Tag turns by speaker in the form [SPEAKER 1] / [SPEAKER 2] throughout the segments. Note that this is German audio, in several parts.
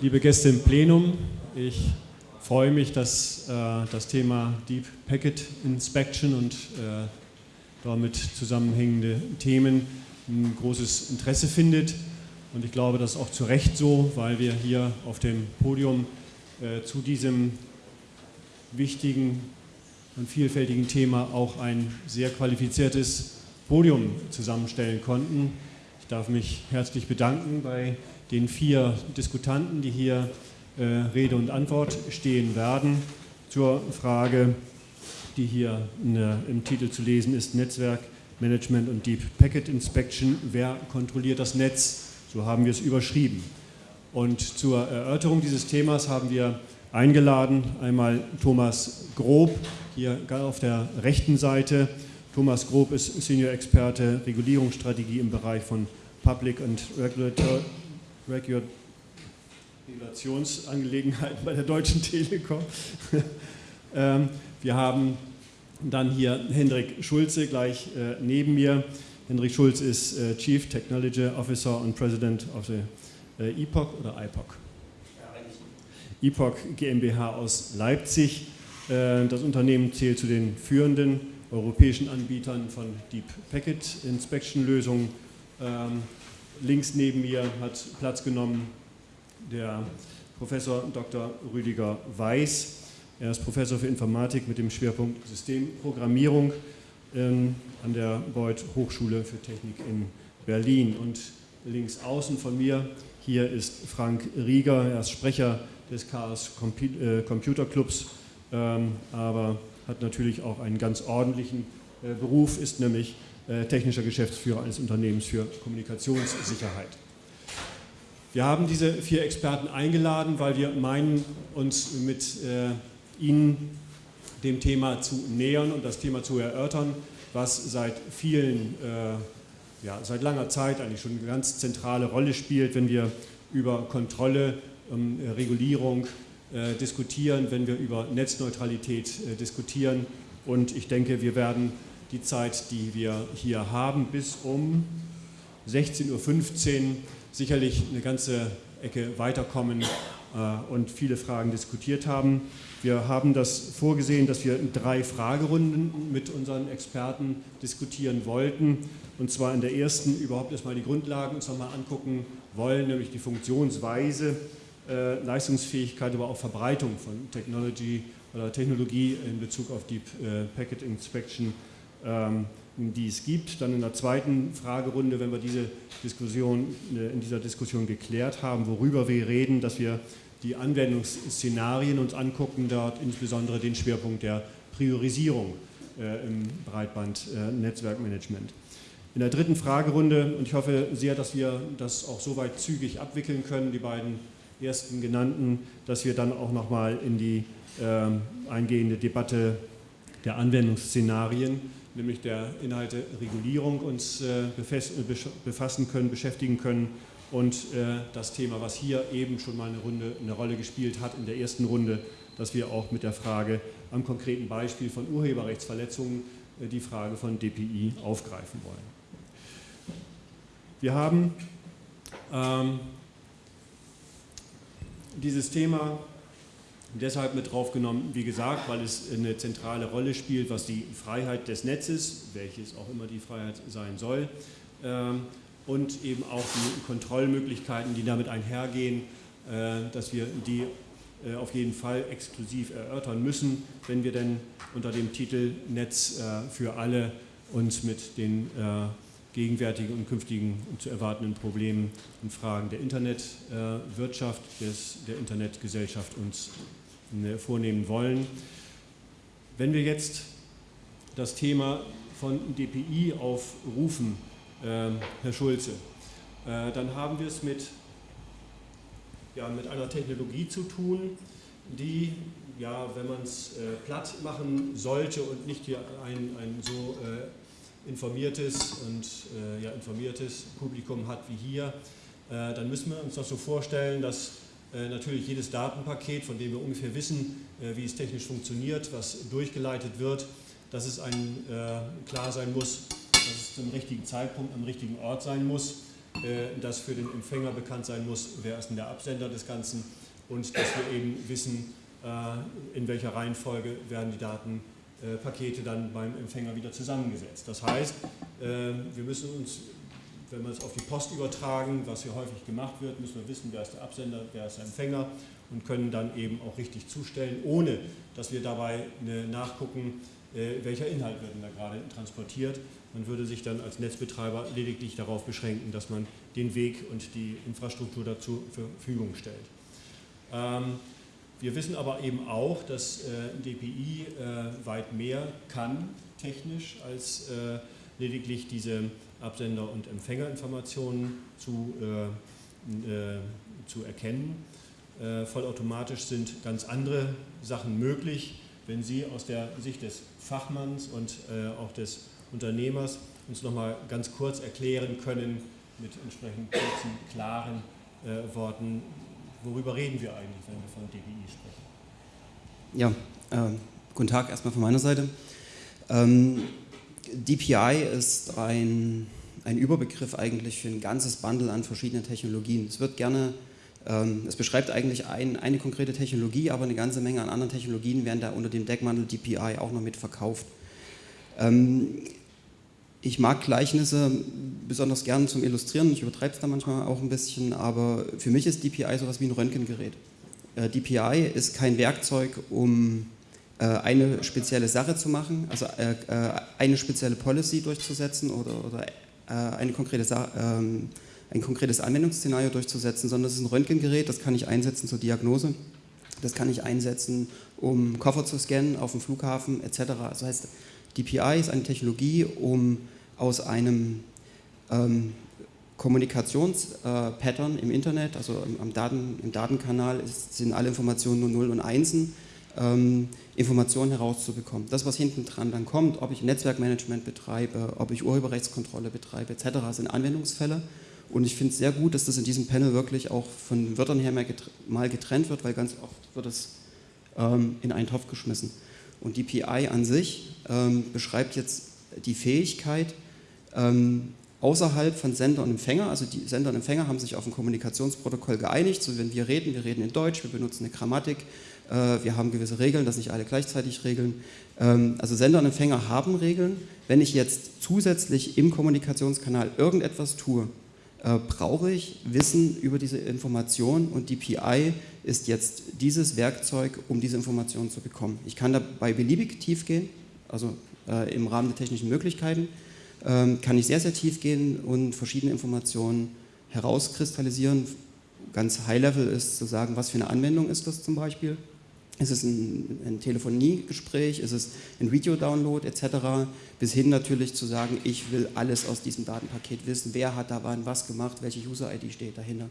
[SPEAKER 1] liebe Gäste im Plenum, ich freue mich, dass äh, das Thema Deep Packet Inspection und äh, damit zusammenhängende Themen ein großes Interesse findet. Und ich glaube, das ist auch zu Recht so, weil wir hier auf dem Podium äh, zu diesem wichtigen und vielfältigen Thema auch ein sehr qualifiziertes Podium zusammenstellen konnten. Ich darf mich herzlich bedanken bei den vier Diskutanten, die hier äh, Rede und Antwort stehen werden zur Frage, die hier der, im Titel zu lesen ist, Netzwerk, Management und Deep Packet Inspection. Wer kontrolliert das Netz? So haben wir es überschrieben. Und zur Erörterung dieses Themas haben wir eingeladen einmal Thomas Grob, hier auf der rechten Seite. Thomas Grob ist Senior-Experte Regulierungsstrategie im Bereich von Public and Regulator, Regulationsangelegenheiten bei der Deutschen Telekom. Ähm, wir haben dann hier Hendrik Schulze gleich äh, neben mir. Hendrik Schulze ist äh, Chief Technology Officer und President of the äh, EPOC oder IPOC? EPOC GmbH aus Leipzig. Das Unternehmen zählt zu den führenden europäischen Anbietern von Deep Packet Inspection Lösungen. Links neben mir hat Platz genommen der Professor Dr. Rüdiger Weiß. Er ist Professor für Informatik mit dem Schwerpunkt Systemprogrammierung ähm, an der Beuth Hochschule für Technik in Berlin. Und links außen von mir hier ist Frank Rieger, er ist Sprecher des Chaos äh, Computer Clubs, ähm, aber hat natürlich auch einen ganz ordentlichen äh, Beruf, ist nämlich technischer Geschäftsführer eines Unternehmens für Kommunikationssicherheit. Wir haben diese vier Experten eingeladen, weil wir meinen, uns mit äh, ihnen dem Thema zu nähern und das Thema zu erörtern, was seit vielen, äh, ja, seit langer Zeit eigentlich schon eine ganz zentrale Rolle spielt, wenn wir über Kontrolle, ähm, Regulierung äh, diskutieren, wenn wir über Netzneutralität äh, diskutieren. Und ich denke, wir werden die Zeit, die wir hier haben, bis um 16.15 Uhr sicherlich eine ganze Ecke weiterkommen äh, und viele Fragen diskutiert haben. Wir haben das vorgesehen, dass wir drei Fragerunden mit unseren Experten diskutieren wollten. Und zwar in der ersten überhaupt erstmal die Grundlagen uns nochmal angucken wollen, nämlich die Funktionsweise, äh, Leistungsfähigkeit, aber auch Verbreitung von Technology oder Technologie in Bezug auf Deep äh, Packet Inspection die es gibt. Dann in der zweiten Fragerunde, wenn wir diese Diskussion, äh, in dieser Diskussion geklärt haben, worüber wir reden, dass wir die Anwendungsszenarien uns angucken, dort insbesondere den Schwerpunkt der Priorisierung äh, im Breitband-Netzwerkmanagement. In der dritten Fragerunde, und ich hoffe sehr, dass wir das auch soweit zügig abwickeln können, die beiden ersten genannten, dass wir dann auch nochmal in die äh, eingehende Debatte der Anwendungsszenarien nämlich der Inhalte Regulierung uns äh, befassen können, beschäftigen können und äh, das Thema, was hier eben schon mal eine, Runde, eine Rolle gespielt hat in der ersten Runde, dass wir auch mit der Frage am konkreten Beispiel von Urheberrechtsverletzungen äh, die Frage von DPI aufgreifen wollen. Wir haben ähm, dieses Thema deshalb mit draufgenommen, wie gesagt, weil es eine zentrale Rolle spielt, was die Freiheit des Netzes, welches auch immer die Freiheit sein soll, ähm, und eben auch die Kontrollmöglichkeiten, die damit einhergehen, äh, dass wir die äh, auf jeden Fall exklusiv erörtern müssen, wenn wir denn unter dem Titel Netz äh, für alle uns mit den gegenwärtigen und künftigen und zu erwartenden Problemen und Fragen der Internetwirtschaft, der Internetgesellschaft uns vornehmen wollen. Wenn wir jetzt das Thema von DPI aufrufen, äh, Herr Schulze, äh, dann haben wir es mit, ja, mit einer Technologie zu tun, die, ja, wenn man es äh, platt machen sollte und nicht hier ein, ein so äh, informiertes und äh, ja, informiertes Publikum hat wie hier, äh, dann müssen wir uns das so vorstellen, dass äh, natürlich jedes Datenpaket, von dem wir ungefähr wissen, äh, wie es technisch funktioniert, was durchgeleitet wird, dass es ein, äh, klar sein muss, dass es zum richtigen Zeitpunkt am richtigen Ort sein muss. dass für den Empfänger bekannt sein muss, wer ist denn der Absender des Ganzen und dass wir eben wissen, in welcher Reihenfolge werden die Datenpakete dann beim Empfänger wieder zusammengesetzt. Das heißt, wir müssen uns wenn wir es auf die Post übertragen, was hier häufig gemacht wird, müssen wir wissen, wer ist der Absender, wer ist der Empfänger und können dann eben auch richtig zustellen, ohne dass wir dabei nachgucken, äh, welcher Inhalt wird denn da gerade transportiert. Man würde sich dann als Netzbetreiber lediglich darauf beschränken, dass man den Weg und die Infrastruktur dazu zur Verfügung stellt. Ähm, wir wissen aber eben auch, dass äh, DPI äh, weit mehr kann technisch als lediglich diese Absender- und Empfängerinformationen zu, äh, äh, zu erkennen. Äh, vollautomatisch sind ganz andere Sachen möglich. Wenn Sie aus der Sicht des Fachmanns und äh, auch des Unternehmers uns noch mal ganz kurz erklären können, mit entsprechend kurzen, klaren äh, Worten, worüber reden wir eigentlich, wenn wir von DBI
[SPEAKER 2] sprechen? Ja, äh, guten Tag erstmal von meiner Seite. Ähm, DPI ist ein, ein Überbegriff eigentlich für ein ganzes Bundle an verschiedenen Technologien. Es wird gerne, ähm, es beschreibt eigentlich ein, eine konkrete Technologie, aber eine ganze Menge an anderen Technologien werden da unter dem Deckmantel DPI auch noch mit verkauft. Ähm, ich mag Gleichnisse besonders gern zum Illustrieren, ich übertreibe es da manchmal auch ein bisschen, aber für mich ist DPI sowas wie ein Röntgengerät. Äh, DPI ist kein Werkzeug, um eine spezielle Sache zu machen, also äh, äh, eine spezielle Policy durchzusetzen oder, oder eine konkrete ähm, ein konkretes Anwendungsszenario durchzusetzen, sondern es ist ein Röntgengerät, das kann ich einsetzen zur Diagnose, das kann ich einsetzen, um Koffer zu scannen auf dem Flughafen etc. Das heißt, DPI ist eine Technologie, um aus einem ähm, Kommunikationspattern äh, im Internet, also im, Daten, im Datenkanal ist, sind alle Informationen nur 0 und 1 ähm, Informationen herauszubekommen. Das, was hinten dran dann kommt, ob ich Netzwerkmanagement betreibe, ob ich Urheberrechtskontrolle betreibe etc., sind Anwendungsfälle. Und ich finde es sehr gut, dass das in diesem Panel wirklich auch von Wörtern her mal getrennt wird, weil ganz oft wird es ähm, in einen Topf geschmissen. Und die PI an sich ähm, beschreibt jetzt die Fähigkeit, ähm, außerhalb von Sender und Empfänger, also die Sender und Empfänger haben sich auf ein Kommunikationsprotokoll geeinigt, so wenn wir reden, wir reden in Deutsch, wir benutzen eine Grammatik, wir haben gewisse Regeln, das nicht alle gleichzeitig regeln. Ähm, also Sender und Empfänger haben Regeln. Wenn ich jetzt zusätzlich im Kommunikationskanal irgendetwas tue, äh, brauche ich Wissen über diese Information und die PI ist jetzt dieses Werkzeug, um diese Information zu bekommen. Ich kann dabei beliebig tief gehen, also äh, im Rahmen der technischen Möglichkeiten, ähm, kann ich sehr, sehr tief gehen und verschiedene Informationen herauskristallisieren. Ganz High-Level ist zu sagen, was für eine Anwendung ist das zum Beispiel ist es ein, ein Telefoniegespräch, ist es ein Video-Download etc., bis hin natürlich zu sagen, ich will alles aus diesem Datenpaket wissen, wer hat da wann was gemacht, welche User-ID steht dahinter.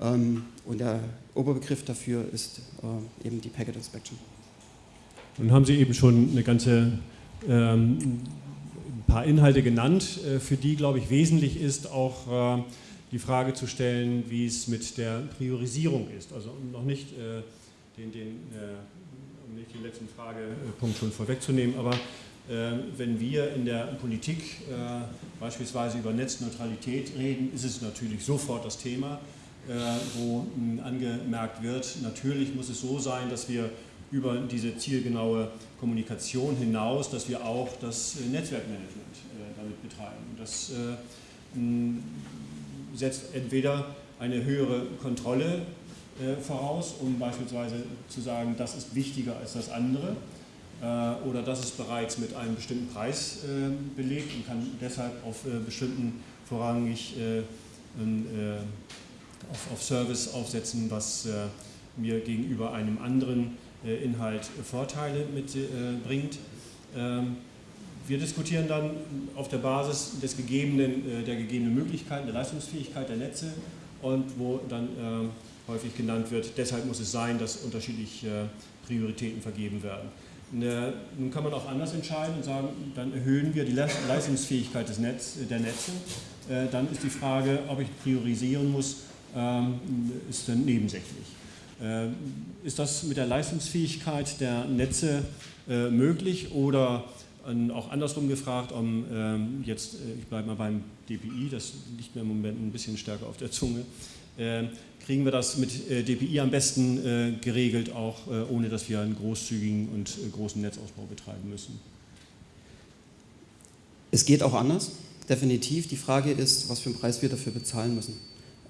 [SPEAKER 2] Ähm, und der Oberbegriff dafür ist äh, eben die Packet Inspection.
[SPEAKER 1] Nun haben Sie eben schon eine ganze ähm, ein paar Inhalte genannt, äh, für die, glaube ich, wesentlich ist auch äh, die Frage zu stellen, wie es mit der Priorisierung ist. Also noch nicht äh, den, den äh, um nicht den letzten Fragepunkt schon vorwegzunehmen, aber äh, wenn wir in der Politik äh, beispielsweise über Netzneutralität reden, ist es natürlich sofort das Thema, wo angemerkt wird, natürlich muss es so sein, dass wir über diese zielgenaue Kommunikation hinaus, dass wir auch das Netzwerkmanagement damit betreiben. Das setzt entweder eine höhere Kontrolle äh, voraus, um beispielsweise zu sagen, das ist wichtiger als das andere äh, oder das ist bereits mit einem bestimmten Preis äh, belegt und kann deshalb auf bestimmten vorrangig auf, auf Service aufsetzen, was mir gegenüber einem anderen Inhalt Vorteile mitbringt. Ähm, wir diskutieren dann auf der Basis des gegebenen, der gegebenen Möglichkeiten, der Leistungsfähigkeit der Netze und wo dann häufig genannt wird. Deshalb muss es sein, dass unterschiedliche äh, Prioritäten vergeben werden. Ne, nun kann man auch anders entscheiden und sagen, dann erhöhen wir die Leistungsfähigkeit des Netz, der Netze. Äh, dann ist die Frage, ob ich priorisieren muss, ähm, ist dann nebensächlich. Äh, ist das mit der Leistungsfähigkeit der Netze möglich oder auch andersrum gefragt, um ähm, jetzt, äh, ich bleibe mal beim DPI, das liegt mir im Moment ein bisschen stärker auf der Zunge, äh, kriegen wir das mit äh, DPI am besten äh, geregelt, auch äh, ohne dass wir einen großzügigen und großen Netzausbau betreiben müssen?
[SPEAKER 2] Es geht auch anders, definitiv. Die Frage ist, was für einen Preis wir dafür bezahlen müssen.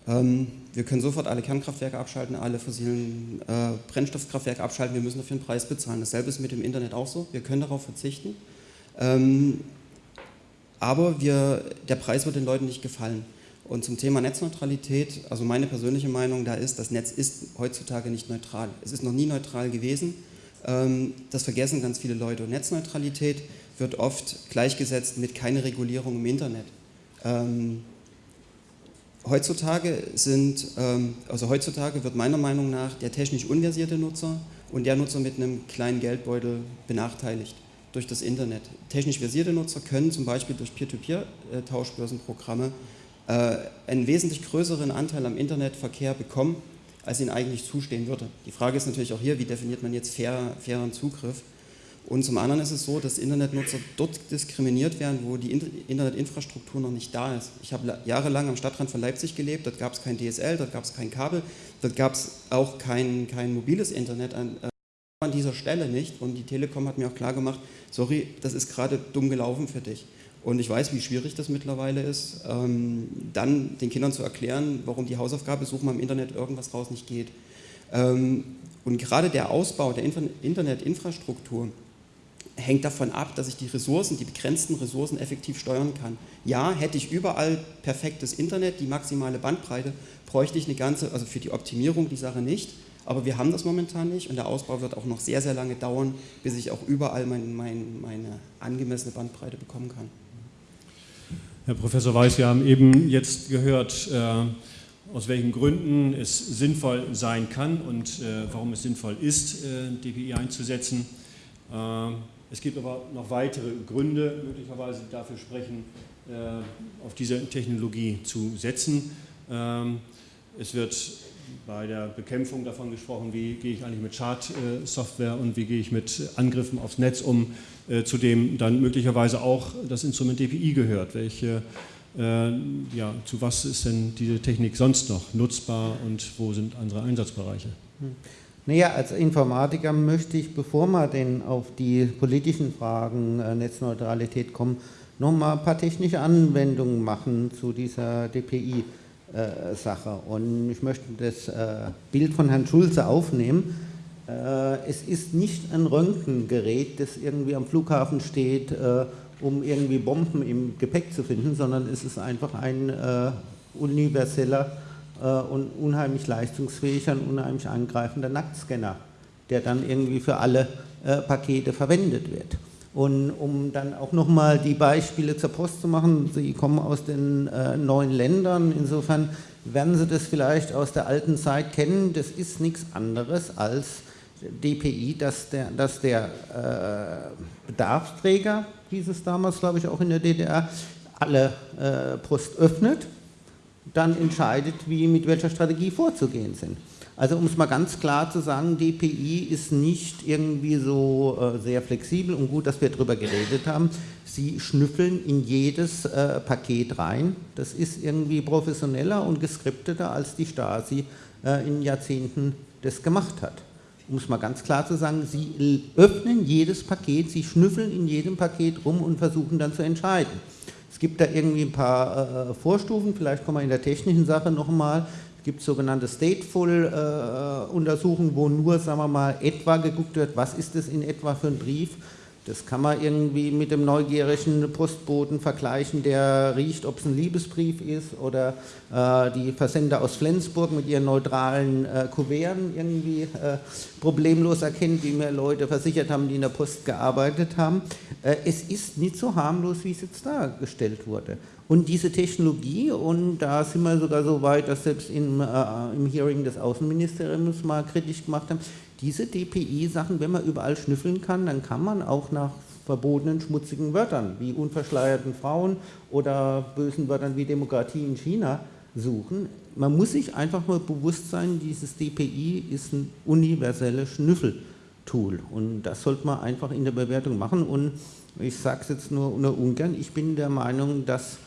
[SPEAKER 2] Ähm, wir können sofort alle Kernkraftwerke abschalten, alle fossilen äh, Brennstoffkraftwerke abschalten, wir müssen dafür einen Preis bezahlen. Dasselbe ist mit dem Internet auch so, wir können darauf verzichten. Ähm, aber wir, der Preis wird den Leuten nicht gefallen. Und zum Thema Netzneutralität, also meine persönliche Meinung da ist, das Netz ist heutzutage nicht neutral. Es ist noch nie neutral gewesen. Ähm, das vergessen ganz viele Leute. Und Netzneutralität wird oft gleichgesetzt mit keine Regulierung im Internet. Ähm, heutzutage sind, ähm, also heutzutage wird meiner Meinung nach der technisch unversierte Nutzer und der Nutzer mit einem kleinen Geldbeutel benachteiligt durch das Internet. Technisch versierte Nutzer können zum Beispiel durch Peer-to-Peer-Tauschbörsenprogramme äh, einen wesentlich größeren Anteil am Internetverkehr bekommen, als ihnen eigentlich zustehen würde. Die Frage ist natürlich auch hier, wie definiert man jetzt fair, fairen Zugriff? Und zum anderen ist es so, dass Internetnutzer dort diskriminiert werden, wo die Internetinfrastruktur noch nicht da ist. Ich habe jahrelang am Stadtrand von Leipzig gelebt, dort gab es kein DSL, dort gab es kein Kabel, dort gab es auch kein, kein mobiles Internet an, äh, an dieser Stelle nicht. Und die Telekom hat mir auch klar gemacht, sorry, das ist gerade dumm gelaufen für dich. Und ich weiß, wie schwierig das mittlerweile ist, ähm, dann den Kindern zu erklären, warum die Hausaufgabe suchen wir im Internet irgendwas raus nicht geht. Ähm, und gerade der Ausbau der Internetinfrastruktur hängt davon ab, dass ich die Ressourcen, die begrenzten Ressourcen effektiv steuern kann. Ja, hätte ich überall perfektes Internet, die maximale Bandbreite, bräuchte ich eine ganze, also für die Optimierung die Sache nicht, aber wir haben das momentan nicht und der Ausbau wird auch noch sehr, sehr lange dauern, bis ich auch überall mein, mein, meine angemessene Bandbreite bekommen kann.
[SPEAKER 1] Herr Professor Weiß, wir haben eben jetzt gehört, äh, aus welchen Gründen es sinnvoll sein kann und äh, warum es sinnvoll ist, äh, DPI einzusetzen. Es gibt aber noch weitere Gründe, möglicherweise dafür sprechen, auf diese Technologie zu setzen. Ähm, es wird bei der Bekämpfung davon gesprochen, wie gehe ich eigentlich mit Schadsoftware und wie gehe ich mit Angriffen aufs Netz um, äh, zu dem dann möglicherweise auch das Instrument DPI gehört. Welche, ja, zu was ist denn diese Technik sonst noch nutzbar und wo sind andere Einsatzbereiche? Hm.
[SPEAKER 3] Naja, als Informatiker möchte ich, bevor wir denn auf die politischen Fragen äh, Netzneutralität kommen, noch mal ein paar technische Anwendungen machen zu dieser DPI-Sache. Äh, Und ich möchte das äh, Bild von Herrn Schulze aufnehmen. Äh, es ist nicht ein Röntgengerät, das irgendwie am Flughafen steht, äh, um irgendwie Bomben im Gepäck zu finden, sondern es ist einfach ein äh, universeller äh, und unheimlich leistungsfähiger und unheimlich angreifender Nacktscanner, der dann irgendwie für alle Pakete verwendet wird. Und um dann auch nochmal die Beispiele zur Post zu machen, Sie kommen aus den äh, neuen Ländern, insofern werden Sie das vielleicht aus der alten Zeit kennen, das ist nichts anderes als DPI, dass der, dass der äh, Bedarfsträger, hieß es damals glaube ich auch in der DDR, alle äh, Post öffnet dann entscheidet, wie mit welcher Strategie vorzugehen sind. Also um es mal ganz klar zu sagen, DPI ist nicht irgendwie so äh, sehr flexibel und gut, dass wir darüber geredet haben. Sie schnüffeln in jedes äh, Paket rein. Das ist irgendwie professioneller und geskripteter, als die Stasi äh, in Jahrzehnten das gemacht hat. Um es mal ganz klar zu sagen, sie öffnen jedes Paket, sie schnüffeln in jedem Paket rum und versuchen dann zu entscheiden. Es gibt da irgendwie ein paar äh, Vorstufen, vielleicht kommen wir in der technischen Sache nochmal. Gibt sogenannte Stateful-Untersuchungen, äh, wo nur, sagen wir mal, etwa geguckt wird, was ist das in etwa für ein Brief das kann man irgendwie mit dem neugierigen Postboten vergleichen, der riecht, ob es ein Liebesbrief ist oder äh, die Versender aus Flensburg mit ihren neutralen äh, Kuverten irgendwie äh, problemlos erkennt, wie mir Leute versichert haben, die in der Post gearbeitet haben. Äh, es ist nicht so harmlos, wie es jetzt dargestellt wurde. Und diese Technologie, und da sind wir sogar so weit, dass selbst im, äh, im Hearing des Außenministeriums mal kritisch gemacht haben, diese DPI-Sachen, wenn man überall schnüffeln kann, dann kann man auch nach verbotenen, schmutzigen Wörtern wie unverschleierten Frauen oder bösen Wörtern wie Demokratie in China suchen. Man muss sich einfach mal bewusst sein, dieses DPI ist ein universeller Schnüffel. Tool. Und das sollte man einfach in der Bewertung machen. Und ich sage es jetzt nur, nur ungern, ich bin der Meinung, dass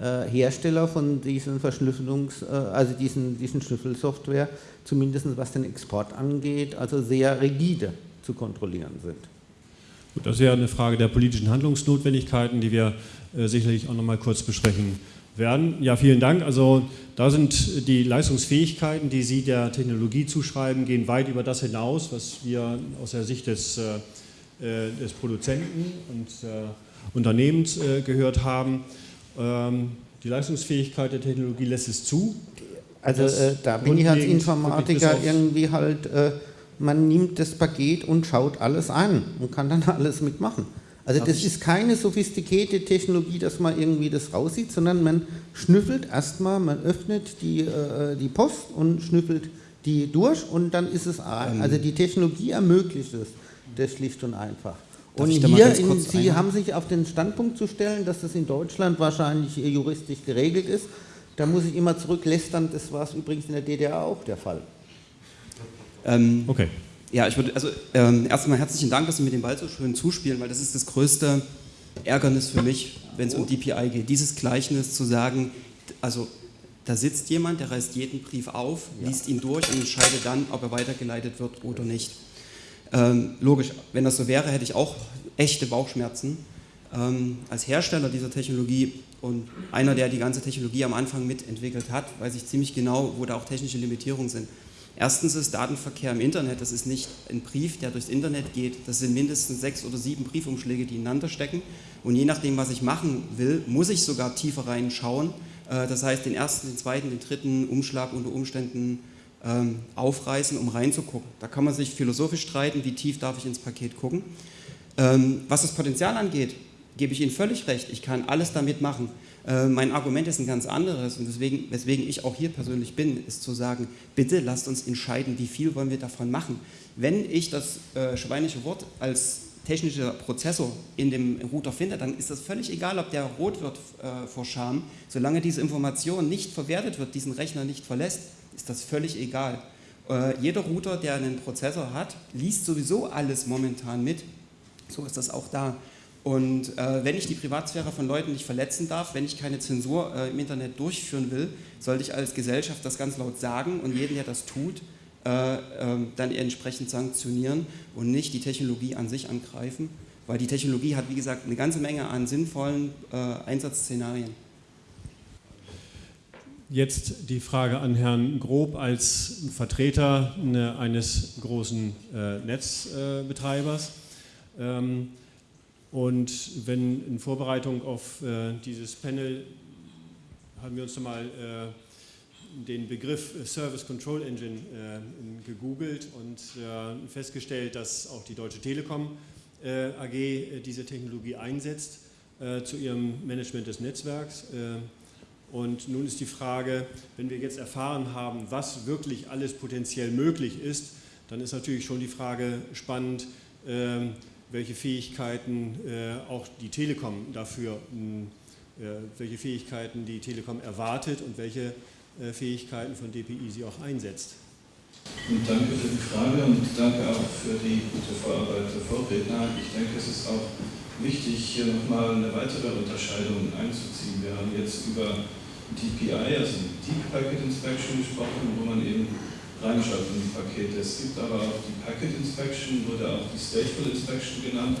[SPEAKER 3] Hersteller von diesen Verschlüsselungs-, äh, also diesen, diesen Schlüsselsoftware, zumindest was den Export angeht, also sehr rigide zu kontrollieren sind.
[SPEAKER 1] Gut, das ist ja eine Frage der politischen Handlungsnotwendigkeiten, die wir äh, sicherlich auch noch mal kurz besprechen werden. Ja, vielen Dank. Also da sind die Leistungsfähigkeiten, die Sie der Technologie zuschreiben, gehen weit über das hinaus, was wir aus der Sicht des, äh, äh des Produzenten und äh, Unternehmens äh, gehört haben. Ähm, die Leistungsfähigkeit der Technologie lässt es zu.
[SPEAKER 3] Also äh, da bin ich als Informatiker irgendwie halt, äh, man nimmt das Paket und schaut alles an und kann dann alles mitmachen. Also das ist keine sophistikierte Technologie, dass man irgendwie das raussieht, sondern man schnüffelt erstmal, man öffnet die, äh, die Post und schnüffelt die durch und dann ist es, also die Technologie ermöglicht es, das schlicht und einfach. Und hier, in, Sie haben sich auf den Standpunkt zu stellen, dass das in Deutschland wahrscheinlich juristisch geregelt ist. Da muss ich immer zurücklästern, das war es übrigens in der DDR auch der Fall.
[SPEAKER 2] Ähm, okay. Ja, ich würde, also ähm, erstmal herzlichen Dank, dass Sie mir den Ball so schön zuspielen, weil das ist das größte Ärgernis für mich, wenn es um DPI geht. Dieses Gleichnis zu sagen, also da sitzt jemand, der reißt jeden Brief auf, ja. liest ihn durch und entscheidet dann, ob er weitergeleitet wird oder nicht. Ähm, logisch, wenn das so wäre, hätte ich auch echte Bauchschmerzen. Ähm, als Hersteller dieser Technologie und einer, der die ganze Technologie am Anfang mitentwickelt hat, weiß ich ziemlich genau, wo da auch technische Limitierungen sind. Erstens ist Datenverkehr im Internet, das ist nicht ein Brief, der durchs Internet geht, das sind mindestens sechs oder sieben Briefumschläge, die ineinander stecken und je nachdem, was ich machen will, muss ich sogar tiefer reinschauen, äh, das heißt den ersten, den zweiten, den dritten Umschlag unter Umständen ähm, aufreißen, um reinzugucken. Da kann man sich philosophisch streiten, wie tief darf ich ins Paket gucken. Ähm, was das Potenzial angeht, gebe ich Ihnen völlig recht, ich kann alles damit machen. Äh, mein Argument ist ein ganz anderes und deswegen, weswegen ich auch hier persönlich bin, ist zu sagen, bitte lasst uns entscheiden, wie viel wollen wir davon machen. Wenn ich das äh, schweinische Wort als technischer Prozessor in dem Router finde, dann ist das völlig egal, ob der rot wird äh, vor Scham. Solange diese Information nicht verwertet wird, diesen Rechner nicht verlässt, ist das völlig egal. Äh, jeder Router, der einen Prozessor hat, liest sowieso alles momentan mit. So ist das auch da. Und äh, wenn ich die Privatsphäre von Leuten nicht verletzen darf, wenn ich keine Zensur äh, im Internet durchführen will, sollte ich als Gesellschaft das ganz laut sagen und jeden, der das tut, äh, ähm, dann entsprechend sanktionieren und nicht die Technologie an sich angreifen, weil die Technologie hat, wie gesagt, eine ganze Menge an sinnvollen äh, Einsatzszenarien.
[SPEAKER 1] Jetzt die Frage an Herrn Grob als Vertreter ne, eines großen äh, Netzbetreibers. Ähm, und wenn in Vorbereitung auf äh, dieses Panel haben wir uns nochmal äh, den Begriff Service Control Engine gegoogelt und festgestellt, dass auch die Deutsche Telekom AG diese Technologie einsetzt zu ihrem Management des Netzwerks. Und nun ist die Frage, wenn wir jetzt erfahren haben, was wirklich alles potenziell möglich ist, dann ist natürlich schon die Frage spannend, ähm, welche Fähigkeiten äh, auch die Telekom dafür, äh, welche Fähigkeiten die Telekom erwartet und welche äh, Fähigkeiten von DPI sie auch einsetzt.
[SPEAKER 4] Und danke für die Frage und danke auch für die gute Vorarbeit der Vorredner. Ich denke, es ist auch wichtig, hier nochmal eine weitere Unterscheidung einzuziehen. Wir haben jetzt über DPI, also Deep Packet Inspection gesprochen, wo man eben reinschaut in die Pakete. Es gibt aber auch die Packet Inspection, wurde auch die Stateful Inspection genannt,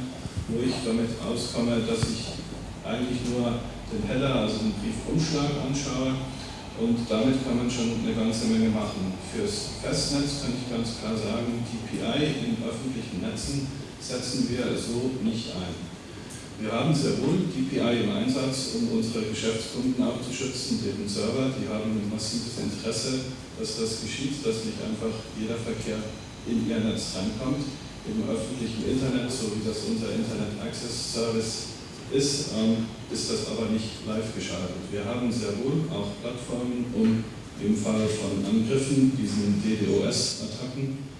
[SPEAKER 4] wo ich damit auskomme, dass ich eigentlich nur den Header, also den Briefumschlag anschaue und damit kann man schon eine ganze Menge machen. Fürs Festnetz kann ich ganz klar sagen, TPI in öffentlichen Netzen setzen wir so nicht ein. Wir haben sehr wohl DPI im Einsatz, um unsere Geschäftskunden abzuschützen, deren Server, die haben ein massives Interesse, dass das geschieht, dass nicht einfach jeder Verkehr in ihr Netz reinkommt. Im öffentlichen Internet, so wie das unser Internet Access Service ist, ähm, ist das aber nicht live geschaltet. Wir haben sehr wohl auch Plattformen, um im Fall von Angriffen, diesen DDoS-Attacken,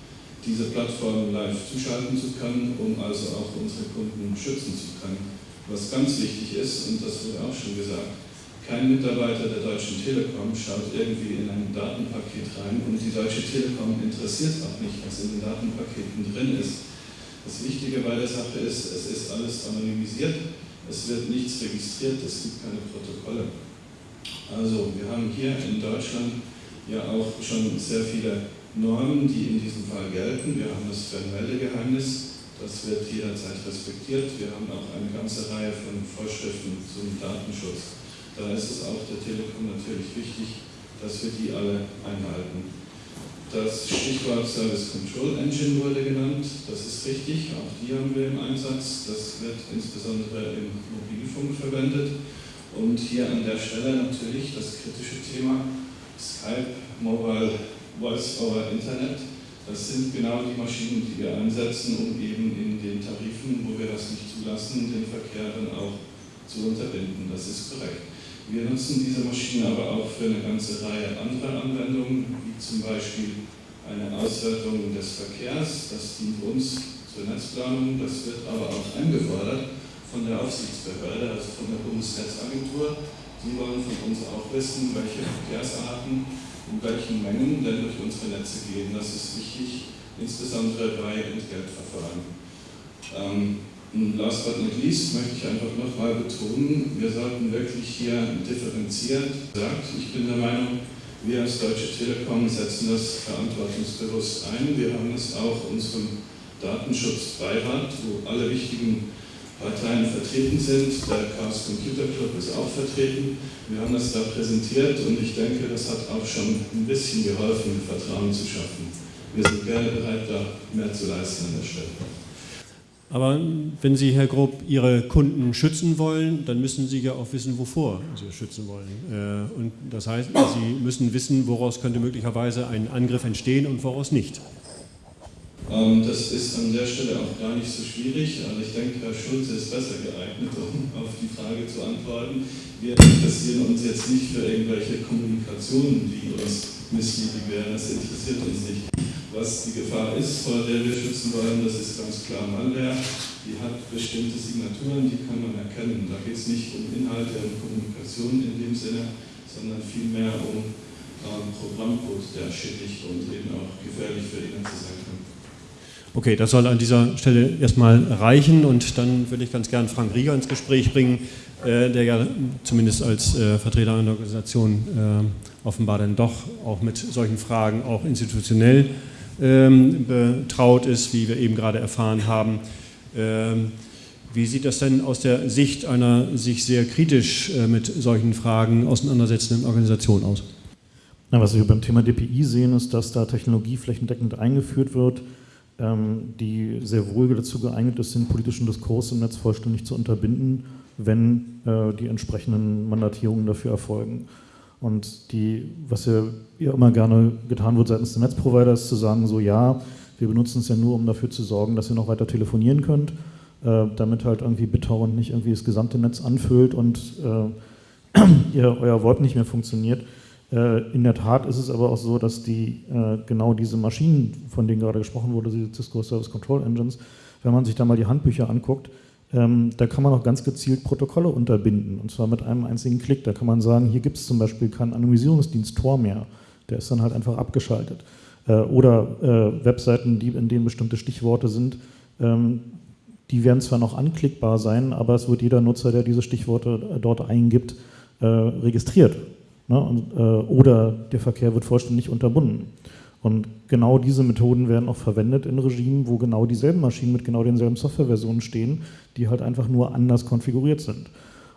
[SPEAKER 4] diese Plattform live zuschalten zu können, um also auch unsere Kunden schützen zu können. Was ganz wichtig ist, und das wurde auch schon gesagt, kein Mitarbeiter der Deutschen Telekom schaut irgendwie in ein Datenpaket rein und die Deutsche Telekom interessiert auch nicht, was in den Datenpaketen drin ist. Das Wichtige bei der Sache ist, es ist alles anonymisiert, es wird nichts registriert, es gibt keine Protokolle. Also wir haben hier in Deutschland ja auch schon sehr viele Normen, die in diesem Fall gelten. Wir haben das Fernmeldegeheimnis, das wird jederzeit respektiert. Wir haben auch eine ganze Reihe von Vorschriften zum Datenschutz. Da ist es auch der Telekom natürlich wichtig, dass wir die alle einhalten. Das Stichwort Service Control Engine wurde genannt. Das ist richtig, auch die haben wir im Einsatz. Das wird insbesondere im Mobilfunk verwendet. Und hier an der Stelle natürlich das kritische Thema Skype Mobile Voice over Internet. Das sind genau die Maschinen, die wir einsetzen, um eben in den Tarifen, wo wir das nicht zulassen, den Verkehr dann auch zu unterbinden. Das ist korrekt. Wir nutzen diese Maschinen aber auch für eine ganze Reihe anderer Anwendungen, wie zum Beispiel eine Auswertung des Verkehrs. Das dient uns zur Netzplanung. Das wird aber auch eingefordert von der Aufsichtsbehörde, also von der Bundesnetzagentur. Die wollen von uns auch wissen, welche Verkehrsarten in welchen Mengen denn durch unsere Netze gehen. Das ist wichtig, insbesondere bei Entgeltverfahren. Ähm, last but not least möchte ich einfach nochmal betonen, wir sollten wirklich hier differenziert sagen. Ich bin der Meinung, wir als Deutsche Telekom setzen das verantwortungsbewusst ein. Wir haben es auch unserem Datenschutzbeirat, wo alle wichtigen Parteien vertreten sind. Der Chaos Computer Club ist auch vertreten. Wir haben das da präsentiert und ich denke, das hat auch schon ein bisschen geholfen, Vertrauen zu schaffen. Wir sind gerne bereit, da mehr zu leisten an der Stelle.
[SPEAKER 1] Aber wenn Sie, Herr Grob, Ihre Kunden schützen wollen, dann müssen Sie ja auch wissen, wovor Sie schützen wollen. Äh, und das heißt, Sie müssen wissen, woraus könnte möglicherweise ein Angriff entstehen und woraus nicht.
[SPEAKER 4] Ähm, das ist an der Stelle auch gar nicht so schwierig, aber ich denke, Herr Schulze ist besser geeignet, um auf die Frage zu antworten. Wir interessieren uns jetzt nicht für irgendwelche Kommunikationen, die uns missliebig wären, das interessiert uns nicht. Was die Gefahr ist, vor der wir schützen wollen, das ist ganz klar Malware. Die hat bestimmte Signaturen, die kann man erkennen. Da geht es nicht um Inhalte und Kommunikation in dem Sinne, sondern vielmehr um ähm, Programmcode, der schädlich und eben auch gefährlich für Netze sein.
[SPEAKER 1] Okay, das soll an dieser Stelle erstmal reichen und dann würde ich ganz gern Frank Rieger ins Gespräch bringen, äh, der ja zumindest als äh, Vertreter einer Organisation äh, offenbar dann doch auch mit solchen Fragen auch institutionell ähm, betraut ist, wie wir eben gerade erfahren haben. Ähm, wie sieht das denn aus der Sicht einer sich sehr kritisch mit solchen Fragen auseinandersetzenden Organisation aus?
[SPEAKER 5] Na, was wir beim Thema DPI sehen, ist, dass da Technologie flächendeckend eingeführt wird, die sehr wohl dazu geeignet ist, den politischen Diskurs im Netz vollständig zu unterbinden, wenn äh, die entsprechenden Mandatierungen dafür erfolgen. Und die, was ja, immer gerne getan wird seitens der Netzprovider, ist zu sagen, so ja, wir benutzen es ja nur, um dafür zu sorgen, dass ihr noch weiter telefonieren könnt, äh, damit halt irgendwie BitTorrent nicht irgendwie das gesamte Netz anfüllt und äh, ihr, euer Wort nicht mehr funktioniert. Äh, in der Tat ist es aber auch so, dass die, äh, genau diese Maschinen, von denen gerade gesprochen wurde, diese Cisco Service Control Engines, wenn man sich da mal die Handbücher anguckt, ähm, da kann man auch ganz gezielt Protokolle unterbinden und zwar mit einem einzigen Klick. Da kann man sagen, hier gibt es zum Beispiel keinen Anonymisierungsdienst Tor mehr, der ist dann halt einfach abgeschaltet. Äh, oder Webseiten, in denen bestimmte Stichworte sind, ähm, die werden zwar noch anklickbar sein, aber es wird jeder Nutzer, der diese Stichworte dort eingibt, registriert Ne? Und, äh, oder der Verkehr wird vollständig unterbunden. Und genau diese Methoden werden auch verwendet in Regimen, wo genau dieselben Maschinen mit genau denselben Softwareversionen stehen, die halt einfach nur anders konfiguriert sind.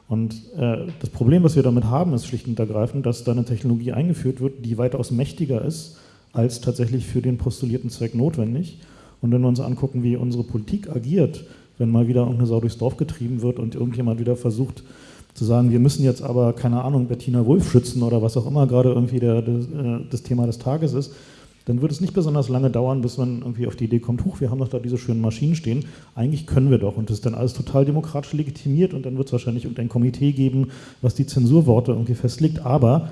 [SPEAKER 5] Und äh, das Problem, was wir damit haben, ist schlicht und ergreifend, dass da eine Technologie eingeführt wird, die weitaus mächtiger ist, als tatsächlich für den postulierten Zweck notwendig. Und wenn wir uns angucken, wie unsere Politik agiert, wenn mal wieder irgendeine Sau durchs Dorf getrieben wird und irgendjemand wieder versucht, zu sagen, wir müssen jetzt aber, keine Ahnung, Bettina Wolf schützen oder was auch immer gerade irgendwie der, das, äh, das Thema des Tages ist, dann wird es nicht besonders lange dauern, bis man irgendwie auf die Idee kommt, huch, wir haben doch da diese schönen Maschinen stehen, eigentlich können wir doch. Und das ist dann alles total demokratisch legitimiert und dann wird es wahrscheinlich irgendein Komitee geben, was die Zensurworte irgendwie festlegt, aber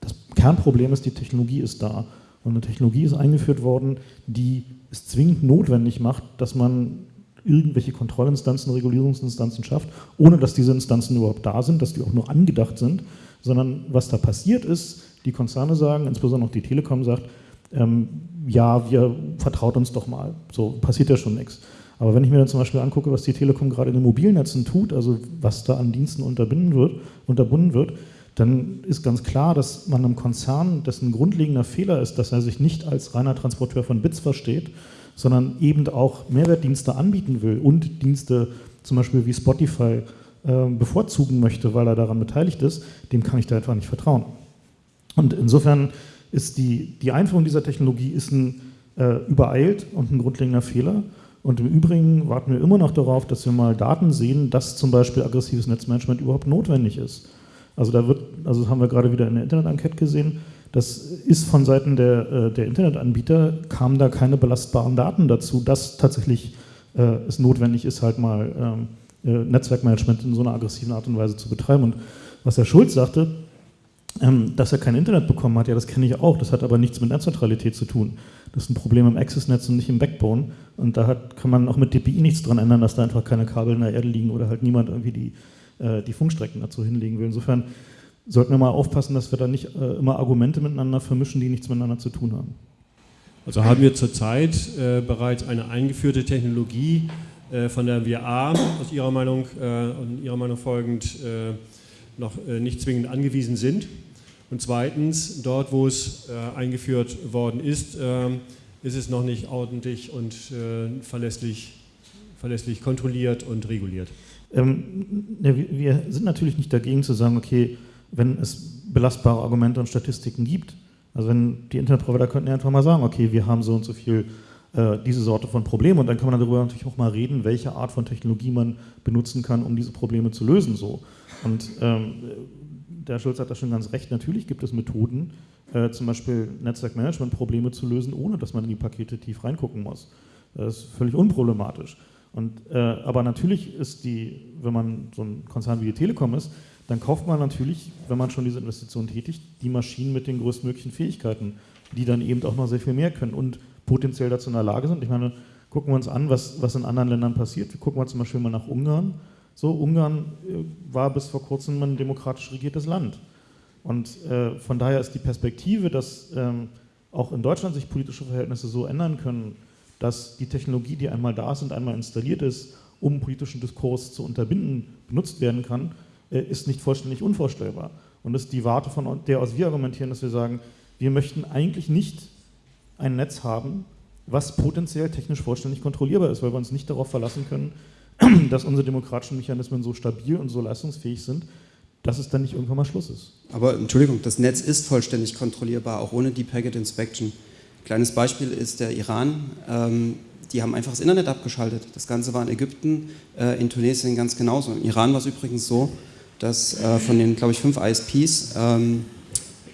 [SPEAKER 5] das Kernproblem ist, die Technologie ist da. Und eine Technologie ist eingeführt worden, die es zwingend notwendig macht, dass man irgendwelche Kontrollinstanzen, Regulierungsinstanzen schafft, ohne dass diese Instanzen überhaupt da sind, dass die auch nur angedacht sind, sondern was da passiert ist, die Konzerne sagen, insbesondere auch die Telekom sagt, ähm, ja, wir vertraut uns doch mal, so passiert ja schon nichts. Aber wenn ich mir dann zum Beispiel angucke, was die Telekom gerade in den Mobilnetzen tut, also was da an Diensten unterbinden wird, unterbunden wird, dann ist ganz klar, dass man einem Konzern, dessen grundlegender Fehler ist, dass er sich nicht als reiner Transporteur von Bits versteht, sondern eben auch Mehrwertdienste anbieten will und Dienste zum Beispiel wie Spotify äh, bevorzugen möchte, weil er daran beteiligt ist, dem kann ich da einfach nicht vertrauen. Und insofern ist die, die Einführung dieser Technologie ist ein äh, übereilt und ein grundlegender Fehler. Und im Übrigen warten wir immer noch darauf, dass wir mal Daten sehen, dass zum Beispiel aggressives Netzmanagement überhaupt notwendig ist. Also da wird, also das haben wir gerade wieder in der Internet-Enquete gesehen, das ist von Seiten der, äh, der Internetanbieter, kamen da keine belastbaren Daten dazu, dass tatsächlich äh, es notwendig ist, halt mal ähm, äh, Netzwerkmanagement in so einer aggressiven Art und Weise zu betreiben. Und was Herr Schulz sagte, ähm, dass er kein Internet bekommen hat, ja, das kenne ich auch, das hat aber nichts mit Netzneutralität zu tun. Das ist ein Problem im Access-Netz und nicht im Backbone. Und da hat, kann man auch mit DPI nichts dran ändern, dass da einfach keine Kabel in der Erde liegen oder halt niemand irgendwie die äh, die Funkstrecken dazu hinlegen will. Insofern sollten wir mal aufpassen, dass wir da nicht äh, immer Argumente miteinander vermischen, die nichts miteinander zu tun haben.
[SPEAKER 1] Also haben wir zurzeit äh, bereits eine eingeführte Technologie, äh, von der wir A, aus Ihrer Meinung äh, und Ihrer Meinung folgend, äh, noch nicht zwingend angewiesen sind. Und zweitens, dort, wo es eingeführt worden ist, ist es noch nicht ordentlich und verlässlich, verlässlich kontrolliert und reguliert.
[SPEAKER 5] Ähm, wir sind natürlich nicht dagegen zu sagen, okay, wenn es belastbare Argumente und Statistiken gibt, also wenn die Internetprovider könnten ja einfach mal sagen, okay, wir haben so und so viel äh, diese Sorte von Problemen und dann kann man darüber natürlich auch mal reden, welche Art von Technologie man benutzen kann, um diese Probleme zu lösen. So. Und ähm, der Schulz hat da schon ganz recht, natürlich gibt es Methoden, äh, zum Beispiel Netzwerkmanagement-Probleme zu lösen, ohne dass man in die Pakete tief reingucken muss. Das ist völlig unproblematisch. Und, äh, aber natürlich ist die, wenn man so ein Konzern wie die Telekom ist, dann kauft man natürlich, wenn man schon diese Investition tätigt, die Maschinen mit den größtmöglichen Fähigkeiten, die dann eben auch noch sehr viel mehr können und potenziell dazu in der Lage sind. Ich meine, gucken wir uns an, was, was in anderen Ländern passiert. Wir gucken wir zum Beispiel mal nach Ungarn. So, Ungarn äh, war bis vor kurzem ein demokratisch regiertes Land. Und äh, von daher ist die Perspektive, dass ähm, auch in Deutschland sich politische Verhältnisse so ändern können, dass die Technologie, die einmal da ist und einmal installiert ist, um politischen Diskurs zu unterbinden, benutzt werden kann, ist nicht vollständig unvorstellbar. Und das ist die Warte, von der aus wir argumentieren, dass wir sagen, wir möchten eigentlich nicht ein Netz haben, was potenziell technisch vollständig kontrollierbar ist, weil wir uns nicht darauf verlassen können, dass unsere demokratischen Mechanismen so stabil und so leistungsfähig sind, dass es dann nicht irgendwann mal Schluss ist.
[SPEAKER 2] Aber Entschuldigung, das Netz ist vollständig kontrollierbar, auch ohne die Packet Inspection. Kleines Beispiel ist der Iran. Ähm, die haben einfach das Internet abgeschaltet. Das Ganze war in Ägypten, äh, in Tunesien ganz genauso. Im Iran war es übrigens so, dass äh, von den, glaube ich, fünf ISPs ähm,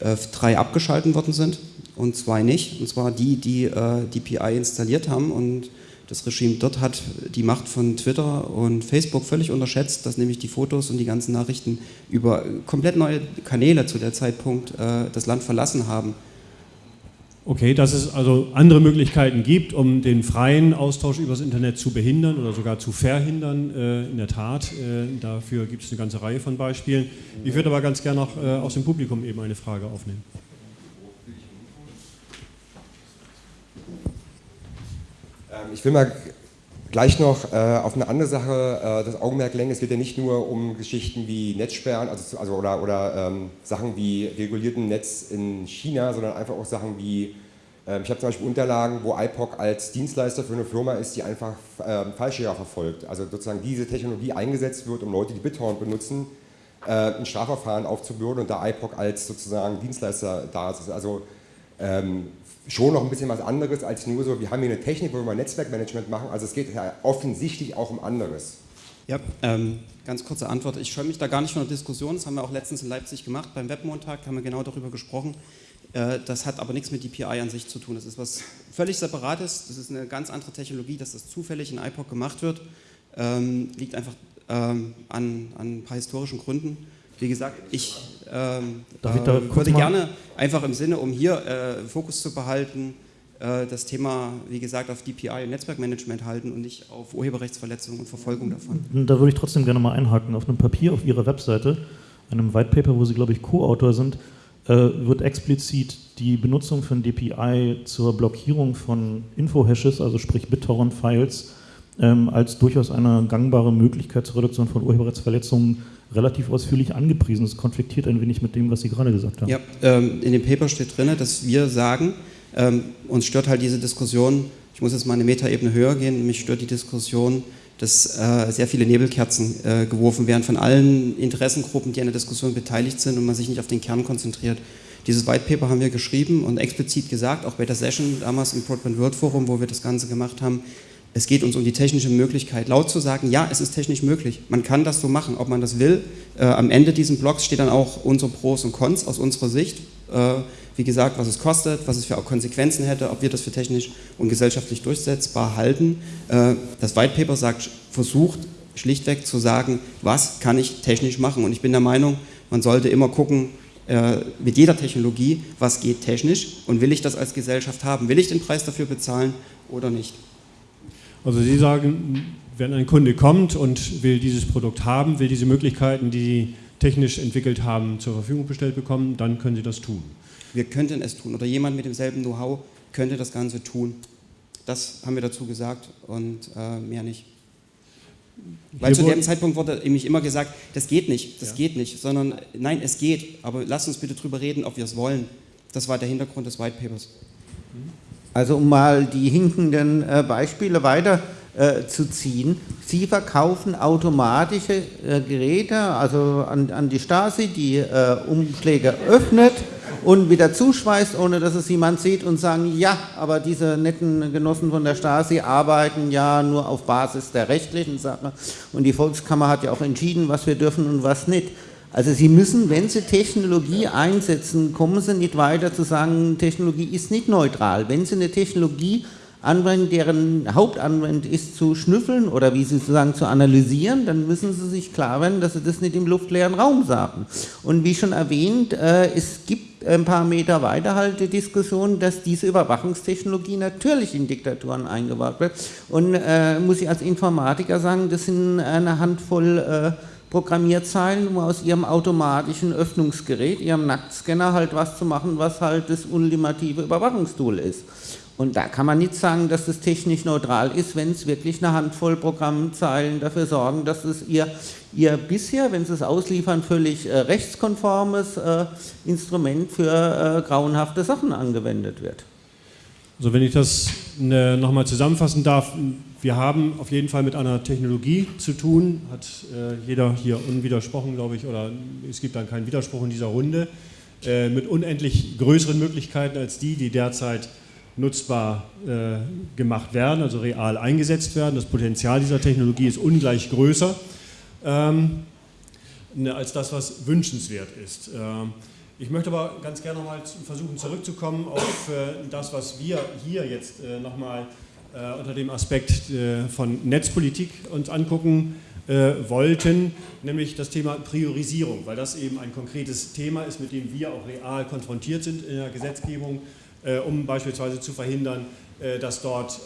[SPEAKER 2] äh, drei abgeschalten worden sind und zwei nicht. Und zwar die, die äh, die PI installiert haben. Und das Regime dort hat die Macht von Twitter und Facebook völlig unterschätzt, dass nämlich die Fotos und die ganzen Nachrichten über komplett neue Kanäle zu der Zeitpunkt äh, das Land verlassen haben.
[SPEAKER 1] Okay, dass es also andere Möglichkeiten gibt, um den freien Austausch übers Internet zu behindern oder sogar zu verhindern. Äh, in der Tat, äh, dafür gibt es eine ganze Reihe von Beispielen. Ich würde aber ganz gerne noch äh, aus dem Publikum eben eine Frage aufnehmen.
[SPEAKER 6] Ähm, ich will mal gleich noch auf eine andere Sache das Augenmerk lenken. Es geht ja nicht nur um Geschichten wie Netzsperren also, also oder, oder ähm, Sachen wie regulierten Netz in China, sondern einfach auch Sachen wie ähm, ich habe zum Beispiel Unterlagen, wo IPOC als Dienstleister für eine Firma ist, die einfach ähm, Fallschirmer verfolgt. Also sozusagen diese Technologie eingesetzt wird, um Leute, die BitTorrent benutzen, äh, ein Strafverfahren aufzubürden und da IPOC als sozusagen Dienstleister da ist. Also ähm, schon noch ein bisschen was anderes als nur so, wir haben hier eine Technik, wo wir Netzwerkmanagement machen. Also es geht ja offensichtlich auch um anderes.
[SPEAKER 2] Ja, ähm, ganz kurze Antwort. Ich scheue mich da gar nicht von der Diskussion. Das haben wir auch letztens in Leipzig gemacht. Beim Webmontag haben wir genau darüber gesprochen. Äh, das hat aber nichts mit DPI an sich zu tun. Das ist was völlig Separates. Das ist eine ganz andere Technologie, dass das zufällig in IPOC gemacht wird. Ähm, liegt einfach ähm, an, an, ein paar historischen Gründen. Wie gesagt, ich, ähm, ich äh, würde gerne einfach im Sinne, um hier äh, Fokus zu behalten, äh, das Thema, wie gesagt, auf DPI und Netzwerkmanagement halten und nicht auf Urheberrechtsverletzungen und Verfolgung davon.
[SPEAKER 5] Da würde ich trotzdem gerne mal einhaken. Auf einem Papier auf Ihrer Webseite, einem White Paper, wo Sie, glaube ich, Co-Autor sind, äh, wird explizit die Benutzung von DPI zur Blockierung von Info-Hashes, also sprich BitTorrent-Files, ähm, als durchaus eine gangbare Möglichkeit zur Reduktion von Urheberrechtsverletzungen relativ ausführlich angepriesen. Das konfliktiert ein wenig mit dem, was Sie gerade gesagt haben.
[SPEAKER 2] Ja, ähm, in dem Paper steht drin, dass wir sagen, ähm, uns stört halt diese Diskussion, ich muss jetzt mal eine Metaebene höher gehen, mich stört die Diskussion, dass äh, sehr viele Nebelkerzen äh, geworfen werden von allen Interessengruppen, die an der Diskussion beteiligt sind und man sich nicht auf den Kern konzentriert. Dieses White Paper haben wir geschrieben und explizit gesagt, auch bei der Session damals im Broadband World Forum, wo wir das Ganze gemacht haben, es geht uns um die technische Möglichkeit, laut zu sagen, ja, es ist technisch möglich. Man kann das so machen, ob man das will. Äh, am Ende dieses Blogs steht dann auch unsere Pros und Cons aus unserer Sicht. Äh, wie gesagt, was es kostet, was es für Konsequenzen hätte, ob wir das für technisch und gesellschaftlich durchsetzbar halten. Äh, das White Paper sagt, versucht schlichtweg zu sagen, was kann ich technisch machen. Und ich bin der Meinung, man sollte immer gucken, äh, mit jeder Technologie, was geht technisch und will ich das als Gesellschaft haben? Will ich den Preis dafür bezahlen oder nicht?
[SPEAKER 1] Also Sie sagen, wenn ein Kunde kommt und will dieses Produkt haben, will diese Möglichkeiten, die Sie technisch entwickelt haben, zur Verfügung gestellt bekommen, dann können Sie das tun.
[SPEAKER 2] Wir könnten es tun oder jemand mit demselben Know-how könnte das Ganze tun. Das haben wir dazu gesagt und äh, mehr nicht. Weil zu dem Zeitpunkt wurde nämlich immer gesagt, das geht nicht, das ja. geht nicht, sondern nein, es geht, aber lasst uns bitte drüber reden, ob wir es wollen. Das war der Hintergrund des White Papers.
[SPEAKER 3] Also um mal die hinkenden äh, Beispiele weiter äh, zu ziehen. Sie verkaufen automatische äh, Geräte, also an, an, die Stasi, die äh, Umschläge öffnet und wieder zuschweißt, ohne dass es jemand sieht und sagen, ja, aber diese netten Genossen von der Stasi arbeiten ja nur auf Basis der rechtlichen Sache und die Volkskammer hat ja auch entschieden, was wir dürfen und was nicht. Also Sie müssen, wenn Sie Technologie einsetzen, kommen Sie nicht weiter zu sagen, Technologie ist nicht neutral. Wenn Sie eine Technologie anwenden, deren Hauptanwendung ist zu schnüffeln oder wie Sie sagen zu analysieren, dann müssen Sie sich klar werden, dass Sie das nicht im luftleeren Raum sagen. Und wie schon erwähnt, äh, es gibt ein paar Meter weiter halt die Diskussion, dass diese Überwachungstechnologie natürlich in Diktaturen eingebaut wird. Und äh, muss ich als Informatiker sagen, das sind eine Handvoll äh, Programmierzeilen, um aus ihrem automatischen Öffnungsgerät, ihrem Nacktscanner halt was zu machen, was halt das ultimative Überwachungstool ist. Und da kann man nicht sagen, dass das technisch neutral ist, wenn es wirklich eine Handvoll Programmzeilen dafür sorgen, dass es ihr, ihr bisher, wenn sie es ausliefern, völlig äh, rechtskonformes äh, Instrument für äh, grauenhafte Sachen angewendet wird.
[SPEAKER 1] Also wenn ich das ne, nochmal zusammenfassen darf, wir haben auf jeden Fall mit einer Technologie zu tun, hat äh, jeder hier unwidersprochen, glaube ich, oder es gibt dann keinen Widerspruch in dieser Runde, äh, mit unendlich größeren Möglichkeiten als die, die derzeit nutzbar äh, gemacht werden, also real eingesetzt werden. Das Potenzial dieser Technologie ist ungleich größer ähm, ne, als das, was wünschenswert ist. Ähm, ich möchte aber ganz gerne nochmal versuchen zurückzukommen auf äh, das, was wir hier jetzt äh, nochmal äh, unter dem Aspekt äh, von Netzpolitik uns angucken äh, wollten, nämlich das Thema Priorisierung, weil das eben ein konkretes Thema ist, mit dem wir auch real konfrontiert sind in der Gesetzgebung äh, um beispielsweise zu verhindern, äh, dass dort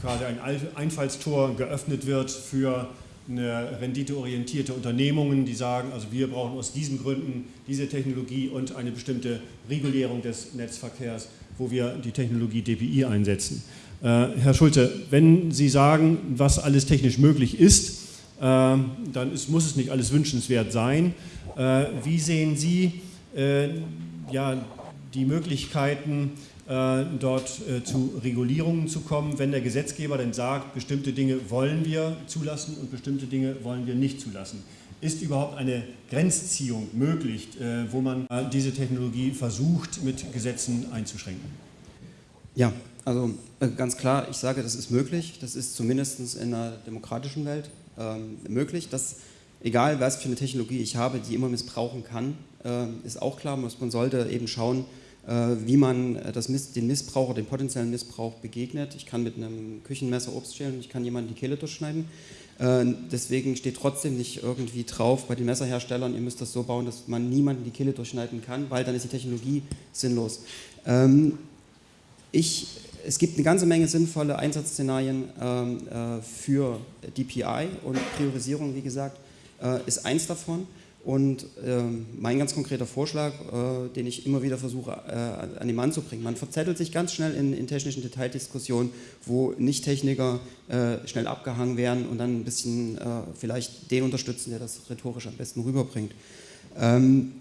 [SPEAKER 1] quasi ein Einfallstor geöffnet wird für eine renditeorientierte Unternehmungen, die sagen, also wir brauchen aus diesen Gründen diese Technologie und eine bestimmte Regulierung des Netzverkehrs, wo wir die Technologie DPI einsetzen. Herr Schulze, wenn Sie sagen, was alles technisch möglich ist, dann ist, muss es nicht alles wünschenswert sein. Wie sehen Sie ja, die Möglichkeiten, äh, dort äh, zu Regulierungen zu kommen, wenn der Gesetzgeber denn sagt, bestimmte Dinge wollen wir zulassen und bestimmte Dinge wollen wir nicht zulassen. Ist überhaupt eine Grenzziehung möglich, äh, wo man diese Technologie versucht, mit Gesetzen einzuschränken?
[SPEAKER 2] Ja, also ganz klar, ich sage, das ist möglich. Das ist zumindest in einer demokratischen Welt ähm, möglich. Dass, egal, was für eine Technologie ich habe, die immer missbrauchen kann, äh, ist auch klar. Man sollte eben schauen, äh, wie man äh, das, den Missbrauch oder den potenziellen Missbrauch begegnet. Ich kann mit einem Küchenmesser Obst schälen ich kann jemanden die Kehle durchschneiden. Äh, deswegen steht trotzdem nicht irgendwie drauf bei den Messerherstellern, ihr müsst das so bauen, dass man niemanden die Kehle durchschneiden kann, weil dann ist die Technologie sinnlos. Ähm, ich, es gibt eine ganze Menge sinnvolle Einsatzszenarien ähm, für DPI und Priorisierung, wie gesagt, ist eins davon. Und äh, mein ganz konkreter Vorschlag, äh, den ich immer wieder versuche äh, an den Mann zu bringen, man verzettelt sich ganz schnell in, in technischen Detaildiskussionen, wo Nicht-Techniker äh, schnell abgehangen werden und dann ein bisschen äh, vielleicht den unterstützen, der das rhetorisch am besten rüberbringt. Ähm,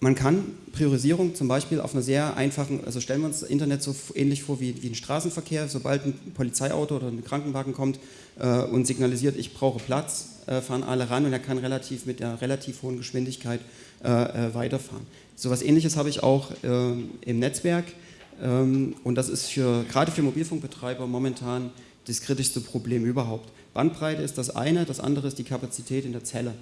[SPEAKER 2] man kann Priorisierung zum Beispiel auf einer sehr einfachen, also stellen wir uns das Internet so ähnlich vor wie, wie ein Straßenverkehr, sobald ein Polizeiauto oder ein Krankenwagen kommt äh, und signalisiert, ich brauche Platz, äh, fahren alle ran und er kann relativ mit einer relativ hohen Geschwindigkeit äh, äh weiterfahren. So etwas ähnliches habe ich auch äh, im Netzwerk ähm, und das ist für, gerade für Mobilfunkbetreiber momentan das kritischste Problem überhaupt. Bandbreite ist das eine, das andere ist die Kapazität in der Zelle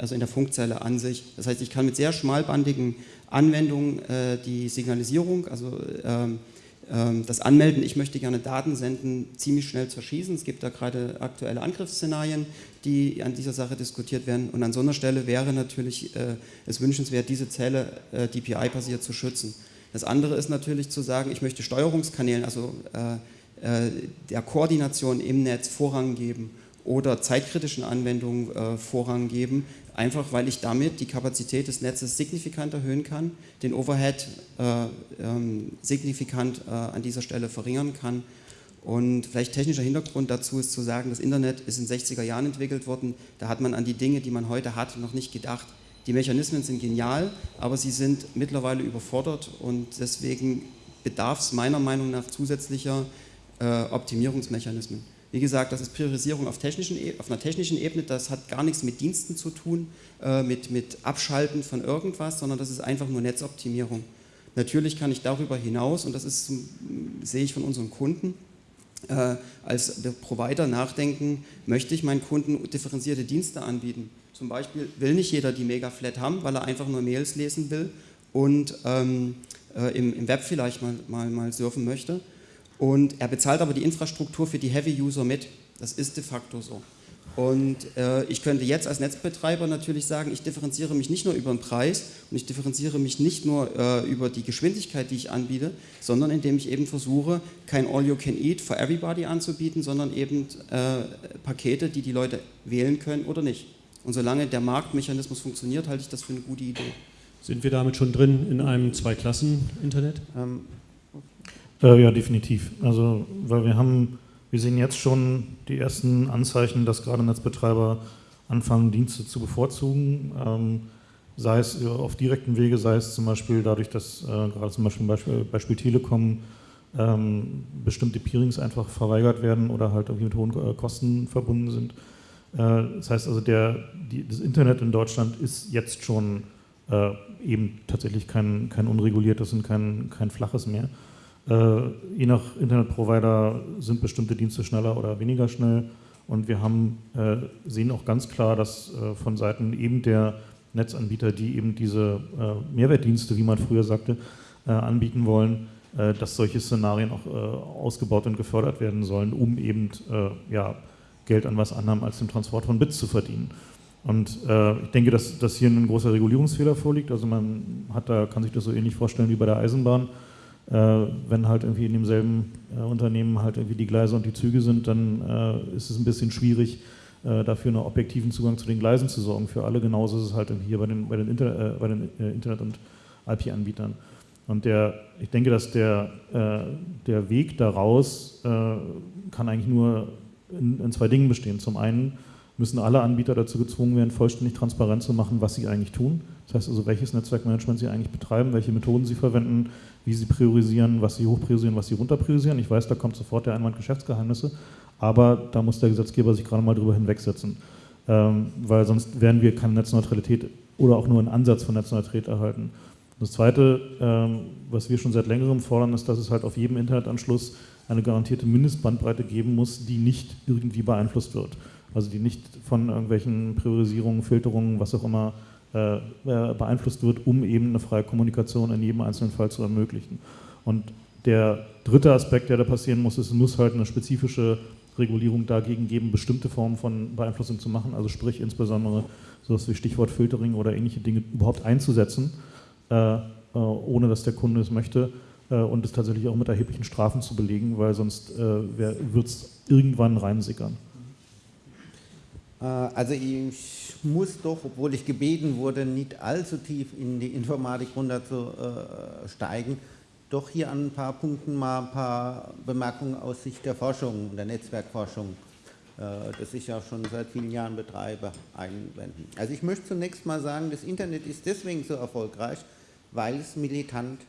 [SPEAKER 2] also in der Funkzelle an sich. Das heißt, ich kann mit sehr schmalbandigen Anwendungen äh, die Signalisierung, also ähm, ähm, das Anmelden, ich möchte gerne Daten senden, ziemlich schnell zerschießen. Es gibt da gerade aktuelle Angriffsszenarien, die an dieser Sache diskutiert werden. Und an so einer Stelle wäre natürlich äh, es wünschenswert, diese Zelle äh, DPI-basiert zu schützen. Das andere ist natürlich zu sagen, ich möchte Steuerungskanälen, also äh, äh, der Koordination im Netz Vorrang geben oder zeitkritischen Anwendungen äh, Vorrang geben, einfach weil ich damit die Kapazität des Netzes signifikant erhöhen kann, den Overhead äh, ähm, signifikant äh, an dieser Stelle verringern kann. Und vielleicht technischer Hintergrund dazu ist zu sagen, das Internet ist in den 60er Jahren entwickelt worden, da hat man an die Dinge, die man heute hat, noch nicht gedacht. Die Mechanismen sind genial, aber sie sind mittlerweile überfordert und deswegen bedarf es meiner Meinung nach zusätzlicher äh, Optimierungsmechanismen. Wie gesagt, das ist Priorisierung auf, technischen, e, auf, einer technischen Ebene, das hat gar nichts mit Diensten zu tun, äh, mit, mit Abschalten von irgendwas, sondern das ist einfach nur Netzoptimierung. Natürlich kann ich darüber hinaus, und das ist, sehe ich von unseren Kunden, äh, als Provider nachdenken, möchte ich meinen Kunden differenzierte Dienste anbieten. Zum Beispiel will nicht jeder die Mega-Flat haben, weil er einfach nur Mails lesen will und ähm, äh, im, im, Web vielleicht mal, mal, mal surfen möchte und er bezahlt aber die Infrastruktur für die Heavy-User mit. Das ist de facto so. Und äh, ich könnte jetzt als Netzbetreiber natürlich sagen, ich differenziere mich nicht nur über den Preis und ich differenziere mich nicht nur äh, über die Geschwindigkeit, die ich anbiete, sondern indem ich eben versuche, kein All-You-Can-Eat for Everybody anzubieten, sondern eben äh, Pakete, die die Leute wählen können oder nicht. Und solange der Marktmechanismus funktioniert, halte ich das für eine gute Idee.
[SPEAKER 1] Sind wir damit schon drin in einem Zwei-Klassen-Internet?
[SPEAKER 5] Ähm, äh, ja, definitiv. Also, weil wir haben, wir sehen jetzt schon die ersten Anzeichen, dass gerade Netzbetreiber anfangen, Dienste zu bevorzugen. Ähm, sei es auf direkten Wege, sei es zum Beispiel dadurch, dass äh, gerade zum Beispiel Beispiel, Beispiel Telekom ähm, bestimmte Peerings einfach verweigert werden oder halt irgendwie mit hohen äh, Kosten verbunden sind. Äh, das heißt also, der, die, das Internet in Deutschland ist jetzt schon äh, eben tatsächlich kein, kein unreguliertes und kein, kein flaches mehr. Äh, je nach Internetprovider sind bestimmte Dienste schneller oder weniger schnell. Und wir haben, äh, sehen auch ganz klar, dass äh, von Seiten eben der Netzanbieter, die eben diese äh, Mehrwertdienste, wie man früher sagte, äh, anbieten wollen, äh, dass solche Szenarien auch ausgebaut und gefördert werden sollen, um eben ja, Geld an was anderem als dem Transport von Bits zu verdienen. Und ich denke, dass, dass hier ein großer Regulierungsfehler vorliegt. Also man hat da, kann sich das so ähnlich vorstellen wie bei der Eisenbahn äh, wenn halt irgendwie in demselben äh, Unternehmen halt irgendwie die Gleise und die Züge sind, dann äh, ist es ein bisschen schwierig, dafür einen objektiven Zugang zu den Gleisen zu sorgen für alle. Genauso ist es halt hier bei den, bei den, Inter, bei den Internet- und IP-Anbietern. Und der, ich denke, dass der, der Weg daraus kann eigentlich nur in, in zwei Dingen bestehen. Zum einen müssen alle Anbieter dazu gezwungen werden, vollständig transparent zu machen, was sie eigentlich tun. Das heißt also, welches Netzwerkmanagement sie eigentlich betreiben, welche Methoden sie verwenden, wie sie priorisieren, was sie hochpriorisieren, was sie runterpriorisieren. Ich weiß, da kommt sofort der Einwand Geschäftsgeheimnisse, aber da muss der Gesetzgeber sich gerade mal drüber hinwegsetzen, ähm, weil sonst werden wir keine Netzneutralität oder auch nur einen Ansatz von Netzneutralität erhalten. Das Zweite, ähm, was wir schon seit längerem fordern, ist, dass es halt auf jedem Internetanschluss eine garantierte Mindestbandbreite geben muss, die nicht irgendwie beeinflusst wird. Also die nicht von irgendwelchen Priorisierungen, Filterungen, was auch immer beeinflusst wird, um eben eine freie Kommunikation in jedem einzelnen Fall zu ermöglichen. Und der dritte Aspekt, der da passieren muss, ist, es muss halt eine spezifische Regulierung dagegen geben, bestimmte Formen von Beeinflussung zu machen, also sprich insbesondere sowas wie Stichwort Filtering oder ähnliche Dinge überhaupt einzusetzen, äh, äh, ohne dass der Kunde es möchte äh, und es tatsächlich auch mit erheblichen Strafen zu belegen, weil sonst äh, wird es irgendwann reinsickern.
[SPEAKER 3] Äh, also ich muss doch, obwohl ich gebeten wurde, nicht allzu tief in die Informatik runterzusteigen, doch hier an ein paar Punkten mal ein paar Bemerkungen aus Sicht der Forschung, der Netzwerkforschung, äh, das ich ja schon seit vielen Jahren betreibe, einwenden. Also ich möchte zunächst mal sagen, das Internet ist deswegen so erfolgreich, weil es militant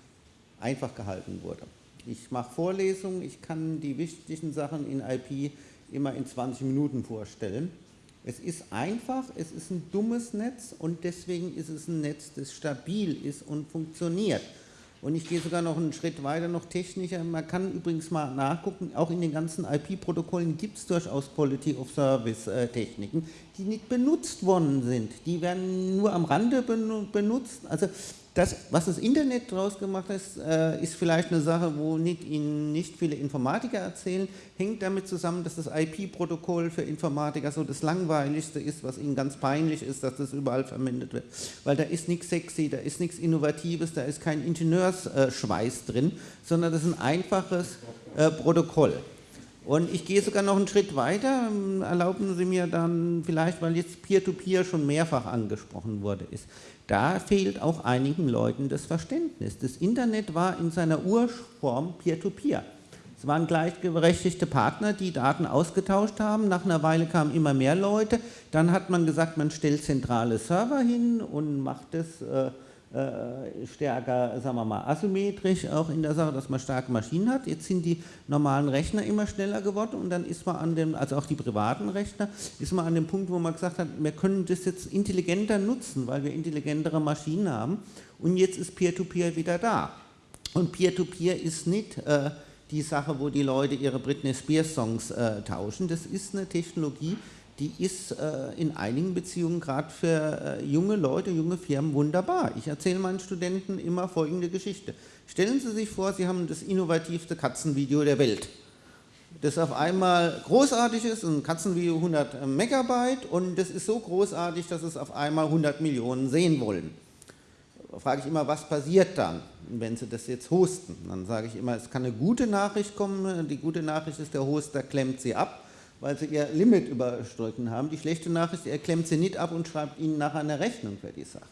[SPEAKER 3] einfach gehalten wurde. Ich mache Vorlesungen, ich kann die wichtigen Sachen in IP immer in 20 Minuten vorstellen. Es ist einfach, es ist ein dummes Netz und deswegen ist es ein Netz, das stabil ist und funktioniert. Und ich gehe sogar noch einen Schritt weiter, noch technischer. Man kann übrigens mal nachgucken, auch in den ganzen IP-Protokollen gibt es durchaus Quality of Service-Techniken, die nicht benutzt worden sind. Die werden nur am Rande benutzt. Also das, was das Internet daraus gemacht hat, äh, ist vielleicht eine Sache, wo nicht, Ihnen nicht viele Informatiker erzählen, hängt damit zusammen, dass das IP-Protokoll für Informatiker so das Langweiligste ist, was Ihnen ganz peinlich ist, dass das überall verwendet wird. Weil da ist nichts sexy, da ist nichts Innovatives, da ist kein Ingenieursschweiß drin, sondern das ist ein einfaches äh, Protokoll. Und ich gehe sogar noch einen Schritt weiter, erlauben Sie mir dann vielleicht, weil jetzt Peer-to-Peer -Peer schon mehrfach angesprochen wurde, ist, da fehlt auch einigen Leuten das Verständnis. Das Internet war in seiner Urform Peer-to-Peer. Es waren gleichberechtigte Partner, die Daten ausgetauscht haben. Nach einer Weile kamen immer mehr Leute. Dann hat man gesagt, man stellt zentrale Server hin und macht es äh, stärker, sagen wir mal, asymmetrisch auch in der Sache, dass man starke Maschinen hat. Jetzt sind die normalen Rechner immer schneller geworden und dann ist man an dem, also auch die privaten Rechner, ist man an dem Punkt, wo man gesagt hat, wir können das jetzt intelligenter nutzen, weil wir intelligentere Maschinen haben und jetzt ist Peer-to-Peer -Peer wieder da. Und Peer-to-Peer -Peer ist nicht äh, die Sache, wo die Leute ihre Britney Spears Songs äh, tauschen, das ist eine Technologie, die ist äh, in einigen Beziehungen gerade für äh, junge Leute, junge Firmen wunderbar. Ich erzähle meinen Studenten immer folgende Geschichte. Stellen Sie sich vor, Sie haben das innovativste Katzenvideo der Welt. Das auf einmal großartig ist, ein Katzenvideo 100 Megabyte und das ist so großartig, dass es auf einmal 100 Millionen sehen wollen. Da frage ich immer, was passiert dann, wenn Sie das jetzt hosten? Dann sage ich immer, es kann eine gute Nachricht kommen, die gute Nachricht ist, der Hoster klemmt sie ab weil sie ihr Limit überstritten haben. Die schlechte Nachricht, er klemmt sie nicht ab und schreibt ihnen nachher eine Rechnung für die Sache.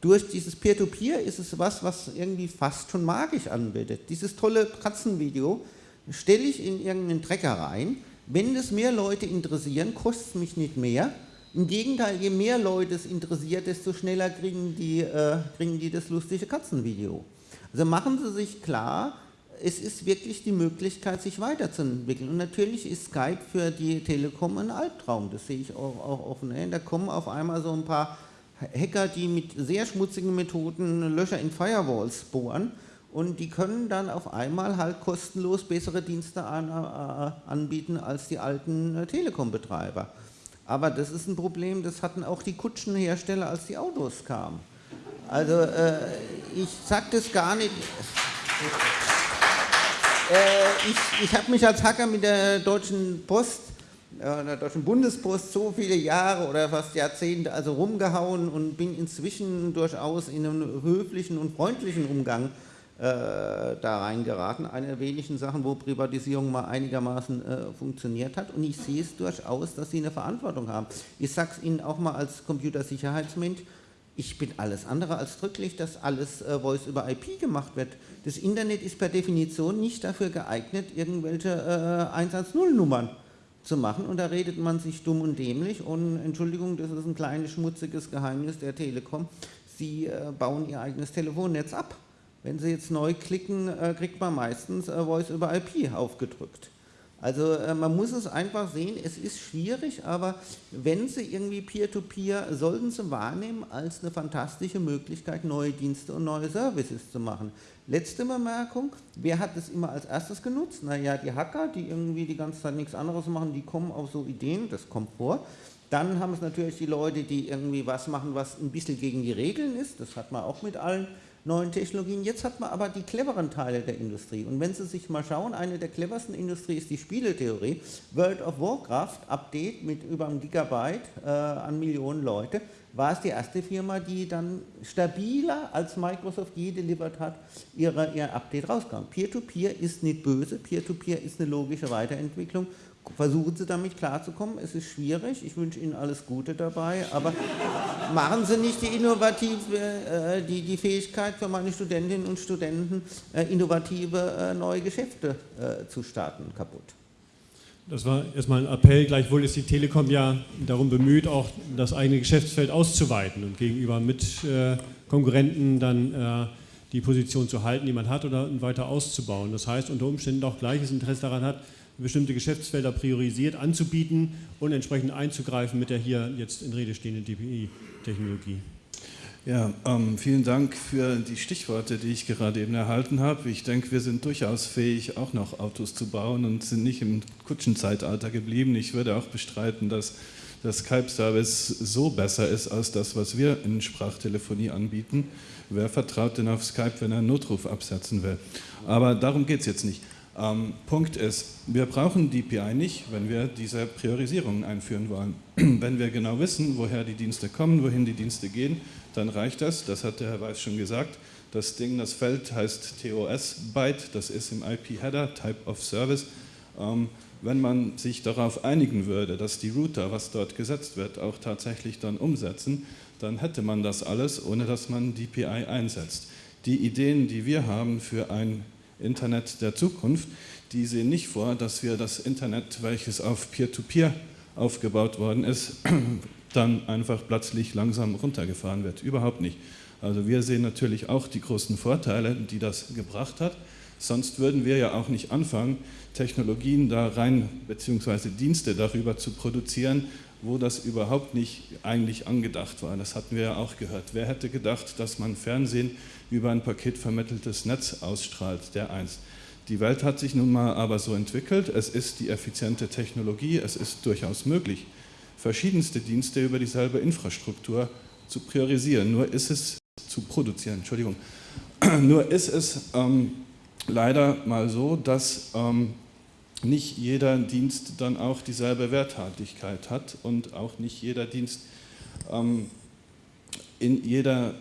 [SPEAKER 3] Durch dieses Peer-to-Peer -Peer ist es was, was irgendwie fast schon magisch anbietet. Dieses tolle Katzenvideo stelle ich in irgendeinen Trecker rein. Wenn es mehr Leute interessieren, kostet es mich nicht mehr. Im Gegenteil, je mehr Leute es interessiert, desto schneller kriegen die, äh, kriegen die das lustige Katzenvideo. Also machen Sie sich klar, es ist wirklich die Möglichkeit, sich weiterzuentwickeln. Und natürlich ist Skype für die Telekom ein Albtraum, das sehe ich auch, auch offen. Da kommen auf einmal so ein paar Hacker, die mit sehr schmutzigen Methoden Löcher in Firewalls bohren und die können dann auf einmal halt kostenlos bessere Dienste an, äh, anbieten als die alten äh, Telekom-Betreiber. Aber das ist ein Problem, das hatten auch die Kutschenhersteller, als die Autos kamen. Also äh, ich sage das gar nicht... Äh, ich ich habe mich als Hacker mit der Deutschen Post, äh, der Deutschen Bundespost so viele Jahre oder fast Jahrzehnte also rumgehauen und bin inzwischen durchaus in einen höflichen und freundlichen Umgang äh, da reingeraten. Eine der wenigen Sachen, wo Privatisierung mal einigermaßen äh, funktioniert hat. Und ich sehe es durchaus, dass sie eine Verantwortung haben. Ich sage es Ihnen auch mal als Computersicherheitsmensch, ich bin alles andere als drücklich, dass alles äh, Voice über IP gemacht wird. Das Internet ist per Definition nicht dafür geeignet, irgendwelche äh, 110-Nummern zu machen und da redet man sich dumm und dämlich und Entschuldigung, das ist ein kleines schmutziges Geheimnis der Telekom, sie äh, bauen ihr eigenes Telefonnetz ab. Wenn sie jetzt neu klicken, äh, kriegt man meistens äh, Voice über IP aufgedrückt. Also äh, man muss es einfach sehen, es ist schwierig, aber wenn Sie irgendwie Peer-to-Peer, -Peer, sollten Sie wahrnehmen als eine fantastische Möglichkeit, neue Dienste und neue Services zu machen. Letzte Bemerkung, wer hat das immer als erstes genutzt? Naja, die Hacker, die irgendwie die ganze Zeit nichts anderes machen, die kommen auf so Ideen, das kommt vor. Dann haben es natürlich die Leute, die irgendwie was machen, was ein bisschen gegen die Regeln ist, das hat man auch mit allen neuen Technologien. Jetzt hat man aber die cleveren Teile der Industrie. Und wenn Sie sich mal schauen, eine der cleversten Industrie ist die Spieletheorie. World of Warcraft, Update mit über einem Gigabyte äh, an Millionen Leute. war es die erste Firma, die dann stabiler als Microsoft je delivered hat, ihre, ihr Update rauskam. Peer-to-Peer -Peer ist nicht böse, Peer-to-Peer -Peer ist eine logische Weiterentwicklung. Versuchen Sie damit klarzukommen, es ist schwierig, ich wünsche Ihnen alles Gute dabei, aber machen Sie nicht die innovative, äh, die, die Fähigkeit für meine Studentinnen und Studenten, äh, innovative äh, neue Geschäfte zu starten, kaputt.
[SPEAKER 1] Das war erstmal ein Appell. Gleichwohl ist die Telekom ja darum bemüht, auch das eigene Geschäftsfeld auszuweiten und gegenüber Mitkonkurrenten dann die Position zu halten, die man hat, oder weiter auszubauen. Das heißt, unter Umständen auch gleiches Interesse daran hat, bestimmte Geschäftsfelder priorisiert anzubieten und entsprechend einzugreifen mit der hier jetzt in Rede stehenden DPI-Technologie.
[SPEAKER 4] Ja, ähm, vielen Dank für die Stichworte, die ich gerade eben erhalten habe. Ich denke, wir sind durchaus fähig, auch noch Autos zu bauen und sind nicht im Kutschenzeitalter geblieben. Ich würde auch bestreiten, dass der Skype-Service so besser ist als das, was wir in Sprachtelefonie anbieten. Wer vertraut denn auf Skype, wenn er einen Notruf absetzen will? Aber darum geht es jetzt nicht. Ähm, Punkt ist, wir brauchen DPI nicht, wenn wir diese Priorisierungen einführen wollen. wenn wir genau wissen, woher die Dienste kommen, wohin die Dienste gehen, dann reicht das. Das hat der Herr Weiß schon gesagt. Das Ding, das Feld heißt TOS-Byte, das ist im IP-Header, Type of Service. Ähm, wenn man sich darauf einigen würde, dass die Router, was dort gesetzt wird, auch tatsächlich dann umsetzen, dann hätte man das alles, ohne dass man DPI einsetzt. Die Ideen, die wir haben für ein Internet der Zukunft, die sehen nicht vor, dass wir das Internet, welches auf Peer-to-Peer -Peer aufgebaut worden ist, dann einfach plötzlich langsam runtergefahren wird. Überhaupt nicht. Also wir sehen natürlich auch die großen Vorteile, die das gebracht hat. Sonst würden wir ja auch nicht anfangen, Technologien da rein, beziehungsweise Dienste darüber zu produzieren, wo das überhaupt nicht eigentlich angedacht war. Das hatten wir ja auch gehört. Wer hätte gedacht, dass man Fernsehen über ein paketvermitteltes Netz ausstrahlt, der eins. Die Welt hat sich nun mal aber so entwickelt, es ist die effiziente Technologie, es ist durchaus möglich, verschiedenste Dienste über dieselbe Infrastruktur zu priorisieren. Nur ist es zu produzieren, Entschuldigung. Nur ist es ähm, leider mal so, dass ähm, nicht jeder Dienst dann auch dieselbe Werthaltigkeit hat und auch nicht jeder Dienst ähm, in, jeder,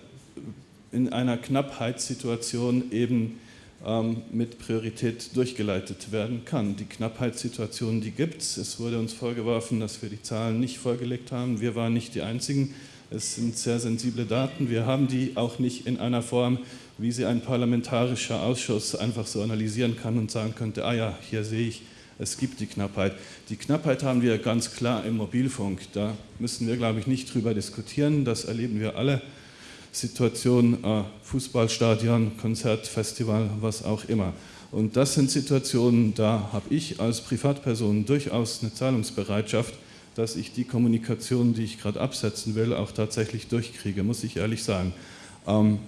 [SPEAKER 4] in einer Knappheitssituation eben ähm, mit Priorität durchgeleitet werden kann. Die Knappheitssituation, die gibt es. Es wurde uns vorgeworfen, dass wir die Zahlen nicht vorgelegt haben. Wir waren nicht die Einzigen. Es sind sehr sensible Daten. Wir haben die auch nicht in einer Form, wie sie ein parlamentarischer Ausschuss einfach so analysieren kann und sagen könnte, ah ja, hier sehe ich, es gibt die Knappheit. Die Knappheit haben wir ganz klar im Mobilfunk. Da müssen wir, glaube ich, nicht drüber diskutieren. Das erleben wir alle. Situation, äh, Fußballstadion, Konzertfestival, was auch immer. Und das sind Situationen, da habe ich als Privatperson durchaus eine Zahlungsbereitschaft, dass ich die Kommunikation, die ich gerade absetzen will, auch tatsächlich durchkriege, muss ich ehrlich sagen. Ähm,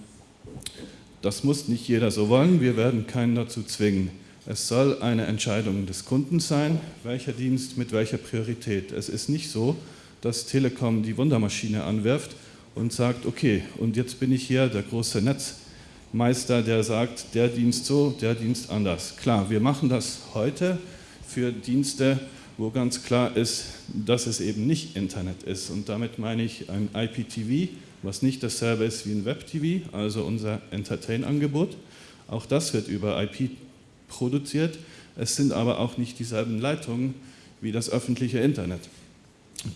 [SPEAKER 4] das muss nicht jeder so wollen, wir werden keinen dazu zwingen. Es soll eine Entscheidung des Kunden sein, welcher Dienst mit welcher Priorität. Es ist nicht so, dass Telekom die Wundermaschine anwirft und sagt, okay, und jetzt bin ich hier der große Netzmeister, der sagt, der Dienst so, der Dienst anders. Klar, wir machen das heute für Dienste, wo ganz klar ist, dass es eben nicht Internet ist. Und damit meine ich ein IPTV, was nicht dasselbe ist wie ein Web-TV, also unser Entertain-Angebot. Auch das wird über IP produziert. Es sind aber auch nicht dieselben Leitungen wie das öffentliche Internet.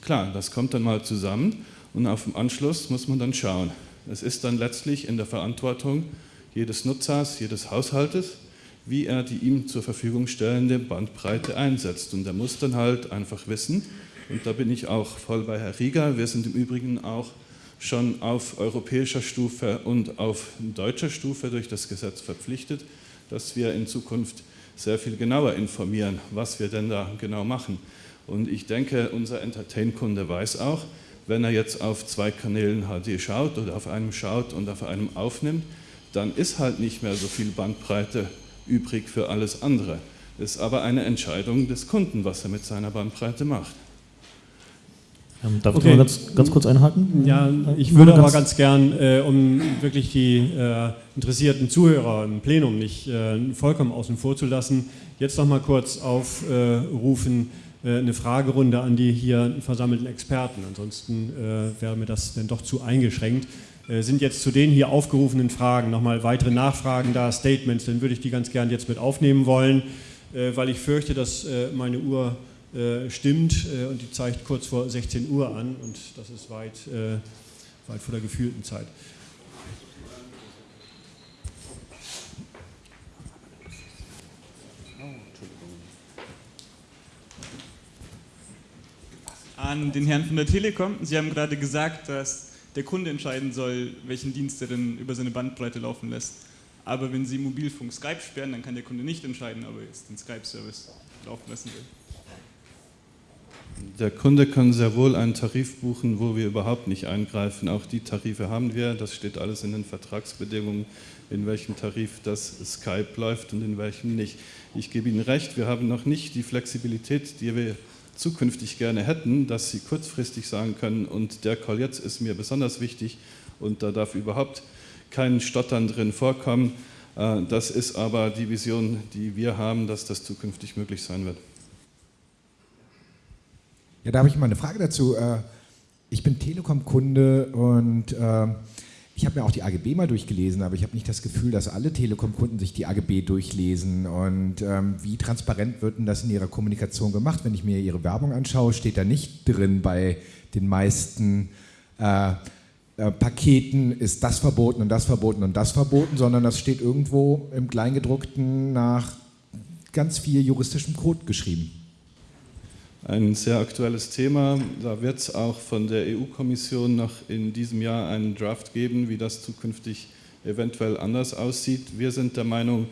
[SPEAKER 4] Klar, das kommt dann mal zusammen und auf dem Anschluss muss man dann schauen. Es ist dann letztlich in der Verantwortung jedes Nutzers, jedes Haushaltes, wie er die ihm zur Verfügung stellende Bandbreite einsetzt. Und er muss dann halt einfach wissen, und da bin ich auch voll bei Herr Rieger, wir sind im Übrigen auch schon auf europäischer Stufe und auf deutscher Stufe durch das Gesetz verpflichtet, dass wir in Zukunft sehr viel genauer informieren, was wir denn da genau machen. Und ich denke, unser Entertain-Kunde weiß auch, wenn er jetzt auf zwei Kanälen HD schaut oder auf einem schaut und auf einem aufnimmt, dann ist halt nicht mehr so viel Bandbreite übrig für alles andere. Das ist aber eine Entscheidung des Kunden, was er mit seiner Bandbreite macht.
[SPEAKER 5] Ähm, darf okay. ich mal ganz, ganz kurz einhaken?
[SPEAKER 1] Ja, ich würde aber ganz gern, äh, um wirklich die äh, interessierten Zuhörer im Plenum nicht äh, vollkommen außen vor zu lassen, jetzt noch mal kurz aufrufen, äh, eine Fragerunde an die hier versammelten Experten. Ansonsten äh, wäre mir das dann doch zu eingeschränkt. Äh, sind jetzt zu den hier aufgerufenen Fragen nochmal weitere Nachfragen da, Statements, dann würde ich die ganz gern jetzt mit aufnehmen wollen, weil ich fürchte, dass meine Uhr stimmt und die zeigt kurz vor 16 Uhr an und das ist weit, weit vor der gefühlten Zeit.
[SPEAKER 7] An den Herrn von der Telekom. Sie haben gerade gesagt, dass der Kunde entscheiden soll, welchen Dienst er denn über seine Bandbreite laufen lässt. Aber wenn Sie Mobilfunk Skype sperren, dann kann der Kunde nicht entscheiden, ob er jetzt den Skype-Service laufen lassen will.
[SPEAKER 4] Der Kunde kann sehr wohl einen Tarif buchen, wo wir überhaupt nicht eingreifen. Auch die Tarife haben wir. Das steht alles in den Vertragsbedingungen, in welchem Tarif das Skype läuft und in welchem nicht. Ich gebe Ihnen recht, wir haben noch nicht die Flexibilität, die wir zukünftig gerne hätten, dass sie kurzfristig sagen können, und der Call jetzt ist mir besonders wichtig und da darf überhaupt kein Stottern drin vorkommen. Äh, das ist aber die Vision, die wir haben, dass das zukünftig möglich sein wird.
[SPEAKER 8] Ja, da habe ich mal eine Frage dazu. Äh, ich bin Telekom-Kunde und äh, ich habe mir auch die AGB mal durchgelesen, aber ich habe nicht das Gefühl, dass alle Telekom-Kunden sich die AGB durchlesen. Und ähm, wie transparent wird denn das in ihrer Kommunikation gemacht? Wenn ich mir ihre Werbung anschaue, steht da nicht drin bei den meisten äh, Paketen ist das verboten und das verboten und das verboten, sondern das steht irgendwo im Kleingedruckten nach ganz viel juristischem Code geschrieben
[SPEAKER 4] ein sehr aktuelles Thema. Da wird es auch von der EU-Kommission noch in diesem Jahr einen Draft geben, wie das zukünftig eventuell anders aussieht. Wir sind der Meinung,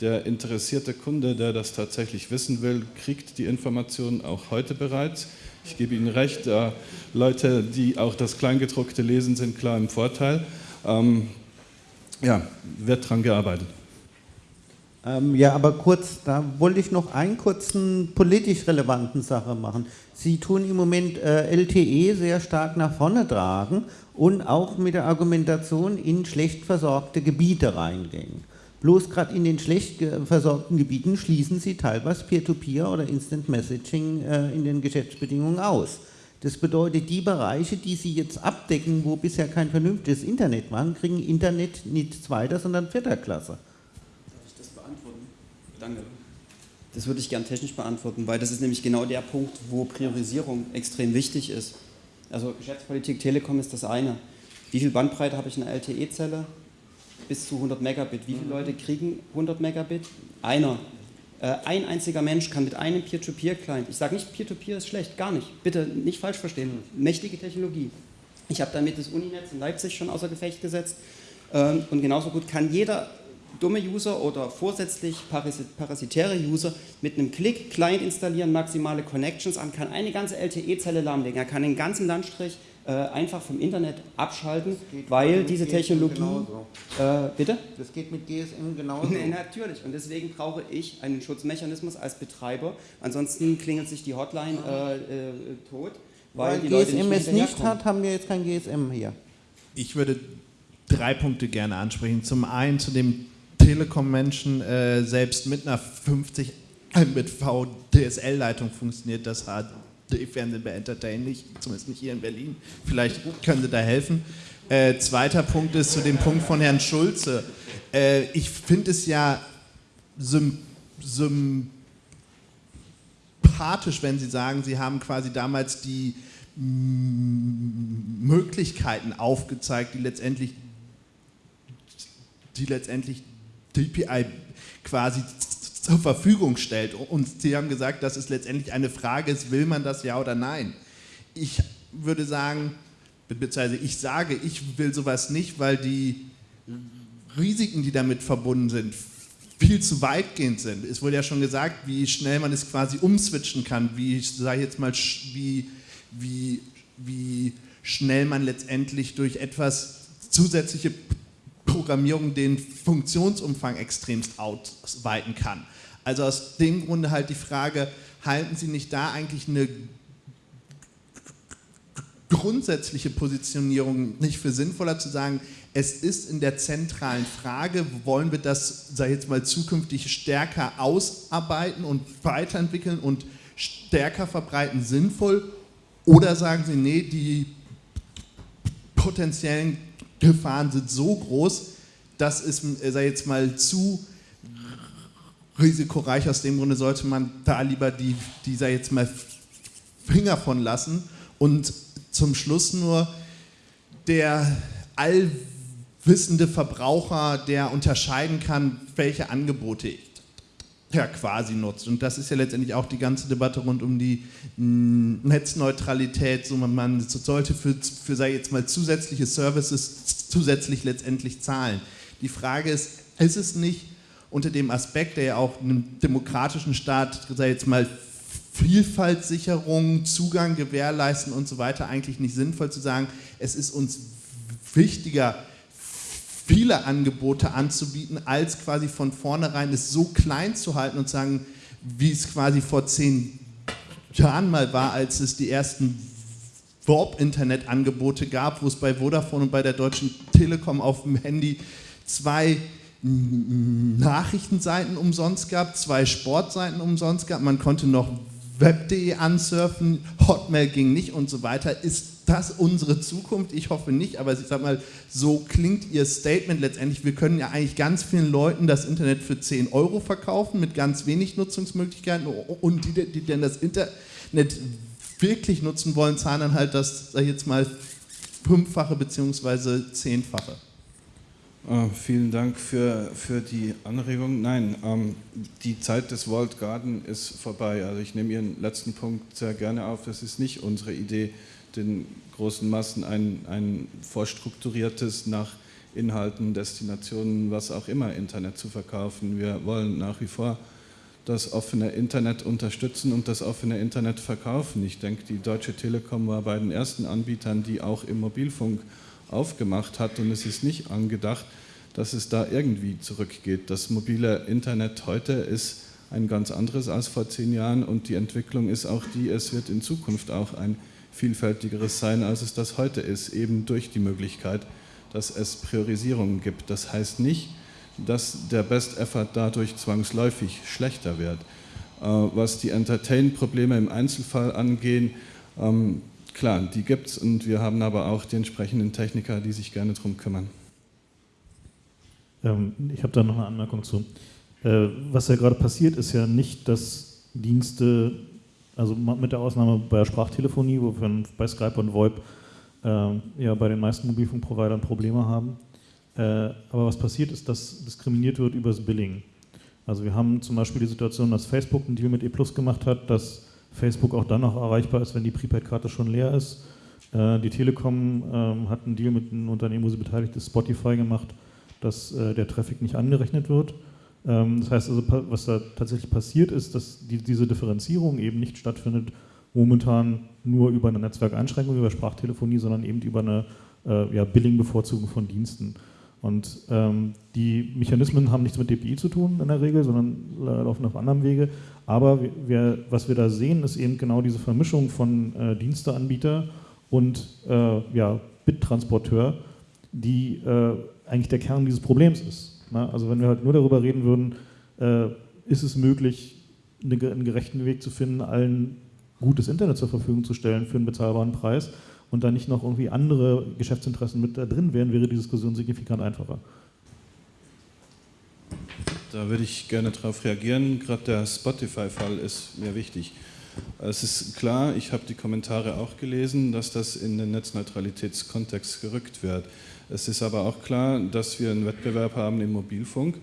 [SPEAKER 4] der interessierte Kunde, der das tatsächlich wissen will, kriegt die Informationen auch heute bereits. Ich gebe Ihnen recht, äh, Leute, die auch das Kleingedruckte lesen, sind klar im Vorteil. Ähm, ja, wird daran gearbeitet.
[SPEAKER 3] Ähm, ja, aber kurz, da wollte ich noch einen kurzen politisch relevanten Sache machen. Sie tun im Moment äh, LTE sehr stark nach vorne tragen und auch mit der Argumentation in schlecht versorgte Gebiete reingehen. Bloß gerade in den schlecht versorgten Gebieten schließen Sie teilweise Peer-to-Peer -Peer oder Instant Messaging äh, in den Geschäftsbedingungen aus. Das bedeutet, die Bereiche, die Sie jetzt abdecken, wo bisher kein vernünftiges Internet war, kriegen Internet nicht zweiter, sondern vierter Klasse.
[SPEAKER 2] Danke. Das würde ich gern technisch beantworten, weil das ist nämlich genau der Punkt, wo Priorisierung extrem wichtig ist. Also Geschäftspolitik Telekom ist das eine. Wie viel Bandbreite habe ich in einer LTE-Zelle? Bis zu 100 Megabit. Wie viele mhm. Leute kriegen 100 Megabit? Einer. Äh, ein einziger Mensch kann mit einem Peer-to-Peer-Client, ich sage nicht, Peer-to-Peer -Peer ist schlecht, gar nicht, bitte nicht falsch verstehen, mhm. mächtige Technologie. Ich habe damit das Uninetz in Leipzig schon außer Gefecht gesetzt ähm, und genauso gut kann jeder dumme User oder vorsätzlich parasitäre User mit einem Klick Client installieren, maximale Connections an, kann eine ganze LTE-Zelle lahmlegen. Er kann den ganzen Landstrich äh, einfach vom Internet abschalten, weil diese GSM Technologie... Äh, bitte?
[SPEAKER 3] Das geht mit GSM genauso.
[SPEAKER 2] Nee, natürlich. Und deswegen brauche ich einen Schutzmechanismus als Betreiber. Ansonsten klingelt sich die Hotline äh, äh tot.
[SPEAKER 3] Weil, weil die GSM Leute nicht es nicht hat, haben wir jetzt kein GSM hier.
[SPEAKER 9] Ich würde drei Punkte gerne ansprechen. Zum einen zu dem Telekom-Menschen äh, selbst mit einer 50 mit VDSL-Leitung funktioniert das HD-Fernsehen bei Entertain nicht, zumindest nicht hier in Berlin. Vielleicht können Sie da helfen. Äh, zweiter Punkt ist zu dem Punkt von Herrn Schulze. Äh, ich finde es ja sympathisch, wenn Sie sagen, Sie haben quasi damals die Möglichkeiten aufgezeigt, die letztendlich, die letztendlich DPI quasi zur Verfügung stellt. Und Sie haben gesagt, dass es letztendlich eine Frage ist, will man das ja oder nein? Ich würde sagen, beziehungsweise ich sage, ich will sowas nicht, weil die Risiken, die damit verbunden sind, viel zu weitgehend sind. Es wurde ja schon gesagt, wie schnell man es quasi umswitchen kann, wie, sage ich jetzt mal, wie, wie, wie schnell man letztendlich durch etwas zusätzliche Programmierung den Funktionsumfang extremst ausweiten kann. Also aus dem Grunde halt die Frage, halten Sie nicht da eigentlich eine grundsätzliche Positionierung nicht für sinnvoller zu sagen, es ist in der zentralen Frage, wollen wir das, sag ich jetzt mal, zukünftig stärker ausarbeiten und weiterentwickeln und stärker verbreiten sinnvoll? Oder sagen Sie, nee, die potenziellen Gefahren sind so groß, das ist, sei jetzt mal zu risikoreich. Aus dem Grunde sollte man da lieber die, dieser jetzt mal Finger von lassen. Und zum Schluss nur der allwissende Verbraucher, der unterscheiden kann, welche Angebote er quasi nutzt. Und das ist ja letztendlich auch die ganze Debatte rund um die Netzneutralität. So man, man sollte für, für, sei jetzt mal, zusätzliche Services zusätzlich letztendlich zahlen. Die Frage ist, ist es nicht unter dem Aspekt, der ja auch einem demokratischen Staat, sei jetzt mal, Vielfaltssicherung, Zugang gewährleisten und so weiter eigentlich nicht sinnvoll zu sagen, es ist uns wichtiger, viele Angebote anzubieten, als quasi von vornherein es so klein zu halten und sagen, wie es quasi vor zehn Jahren mal war, als es die ersten Warp-Internet-Angebote gab, wo es bei Vodafone und bei der Deutschen Telekom auf dem Handy zwei Nachrichtenseiten umsonst gab, zwei Sportseiten umsonst gab, man konnte noch web.de ansurfen, Hotmail ging nicht und so weiter. Ist das unsere Zukunft? Ich hoffe nicht, aber ich sag mal, so klingt Ihr Statement letztendlich. Wir können ja eigentlich ganz vielen Leuten das Internet für 10 Euro verkaufen mit ganz wenig Nutzungsmöglichkeiten und die, die denn das Internet wirklich nutzen wollen, zahlen dann halt das, sag ich jetzt mal, fünffache bzw. zehnfache.
[SPEAKER 4] Oh, vielen Dank für, für die Anregung. Nein, ähm, die Zeit des Walled Garden ist vorbei. Also ich nehme Ihren letzten Punkt sehr gerne auf. Das ist nicht unsere Idee, den großen Massen ein, ein vorstrukturiertes, nach Inhalten, Destinationen, was auch immer Internet zu verkaufen. Wir wollen nach wie vor das offene Internet unterstützen und das offene Internet verkaufen. Ich denke, die Deutsche Telekom war bei den ersten Anbietern, die auch im Mobilfunk aufgemacht hat und es ist nicht angedacht, dass es da irgendwie zurückgeht. Das mobile Internet heute ist ein ganz anderes als vor zehn Jahren und die Entwicklung ist auch die, es wird in Zukunft auch ein vielfältigeres sein, als es das heute ist, eben durch die Möglichkeit, dass es Priorisierungen gibt. Das heißt nicht, dass der Best Effort dadurch zwangsläufig schlechter wird. Äh, was die Entertain-Probleme im Einzelfall angehen, ähm, klar, die gibt es und wir haben aber auch die entsprechenden Techniker, die sich gerne darum kümmern.
[SPEAKER 5] Ähm, ich habe da noch eine Anmerkung zu. Äh, was ja gerade passiert, ist ja nicht, dass Dienste, also mit der Ausnahme bei der Sprachtelefonie, wo wir bei Skype und VoIP äh, ja bei den meisten Mobilfunkprovidern Probleme haben. Äh, aber was passiert ist, dass diskriminiert wird über das Billing. Also wir haben zum Beispiel die Situation, dass Facebook einen Deal mit E Plus gemacht hat, dass Facebook auch dann noch erreichbar ist, wenn die Prepaid-Karte schon leer ist. Äh, die Telekom ähm, hat einen Deal mit einem Unternehmen, wo sie beteiligt ist, Spotify gemacht, dass äh, der Traffic nicht angerechnet wird. Ähm, das heißt also, was da tatsächlich passiert ist, dass diese Differenzierung eben nicht stattfindet, momentan nur über eine Netzwerkeinschränkung, über Sprachtelefonie, sondern eben über eine äh, ja, Billing-Bevorzugung von Diensten. Und ähm, die Mechanismen haben nichts mit DPI zu tun in der Regel, sondern laufen auf anderem Wege. Aber wir, was wir da sehen, ist eben genau diese Vermischung von äh, Diensteanbieter und äh, ja, Bittransporteur, die äh, eigentlich der Kern dieses Problems ist. Na, also wenn wir halt nur darüber reden würden, äh, ist es möglich, eine, einen gerechten Weg zu finden, allen gutes Internet zur Verfügung zu stellen für einen bezahlbaren Preis und da nicht noch irgendwie andere Geschäftsinteressen mit da drin wären, wäre die Diskussion signifikant einfacher.
[SPEAKER 4] Da würde ich gerne darauf reagieren. Gerade der Spotify-Fall ist mir wichtig. Es ist klar, ich habe die Kommentare auch gelesen, dass das in den Netzneutralitätskontext gerückt wird. Es ist aber auch klar, dass wir einen Wettbewerb haben im Mobilfunk.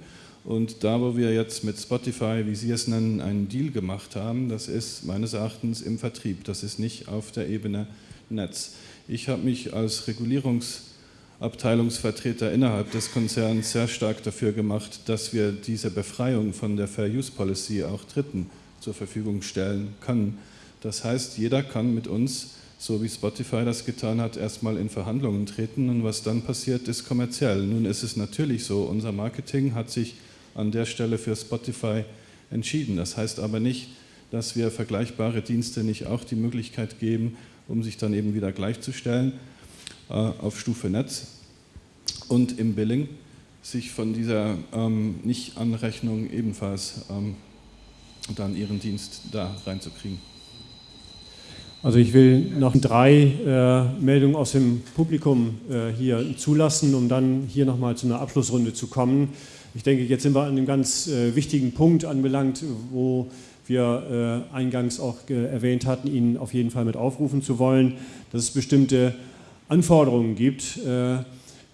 [SPEAKER 4] Und da, wo wir jetzt mit Spotify, wie Sie es nennen, einen Deal gemacht haben, das ist meines Erachtens im Vertrieb. Das ist nicht auf der Ebene Netz. Ich habe mich als Regulierungsabteilungsvertreter innerhalb des Konzerns sehr stark dafür gemacht, dass wir diese Befreiung von der Fair Use Policy auch Dritten zur Verfügung stellen können. Das heißt, jeder kann mit uns, so wie Spotify das getan hat, erstmal in Verhandlungen treten und was dann passiert, ist kommerziell. Nun ist es natürlich so, unser Marketing hat sich an der Stelle für Spotify entschieden. Das heißt aber nicht, dass wir vergleichbare Dienste nicht auch die Möglichkeit geben, um sich dann eben wieder gleichzustellen äh, auf Stufe Netz und im Billing sich von dieser ähm, Nicht-Anrechnung ebenfalls ähm,
[SPEAKER 10] dann ihren Dienst da reinzukriegen.
[SPEAKER 1] Also ich will noch drei äh, Meldungen aus dem Publikum äh, hier zulassen, um dann hier nochmal zu einer Abschlussrunde zu kommen. Ich denke, jetzt sind wir an einem ganz äh, wichtigen Punkt anbelangt, wo wir äh, eingangs auch erwähnt hatten, Ihnen auf jeden Fall mit aufrufen zu wollen, dass es bestimmte Anforderungen gibt äh,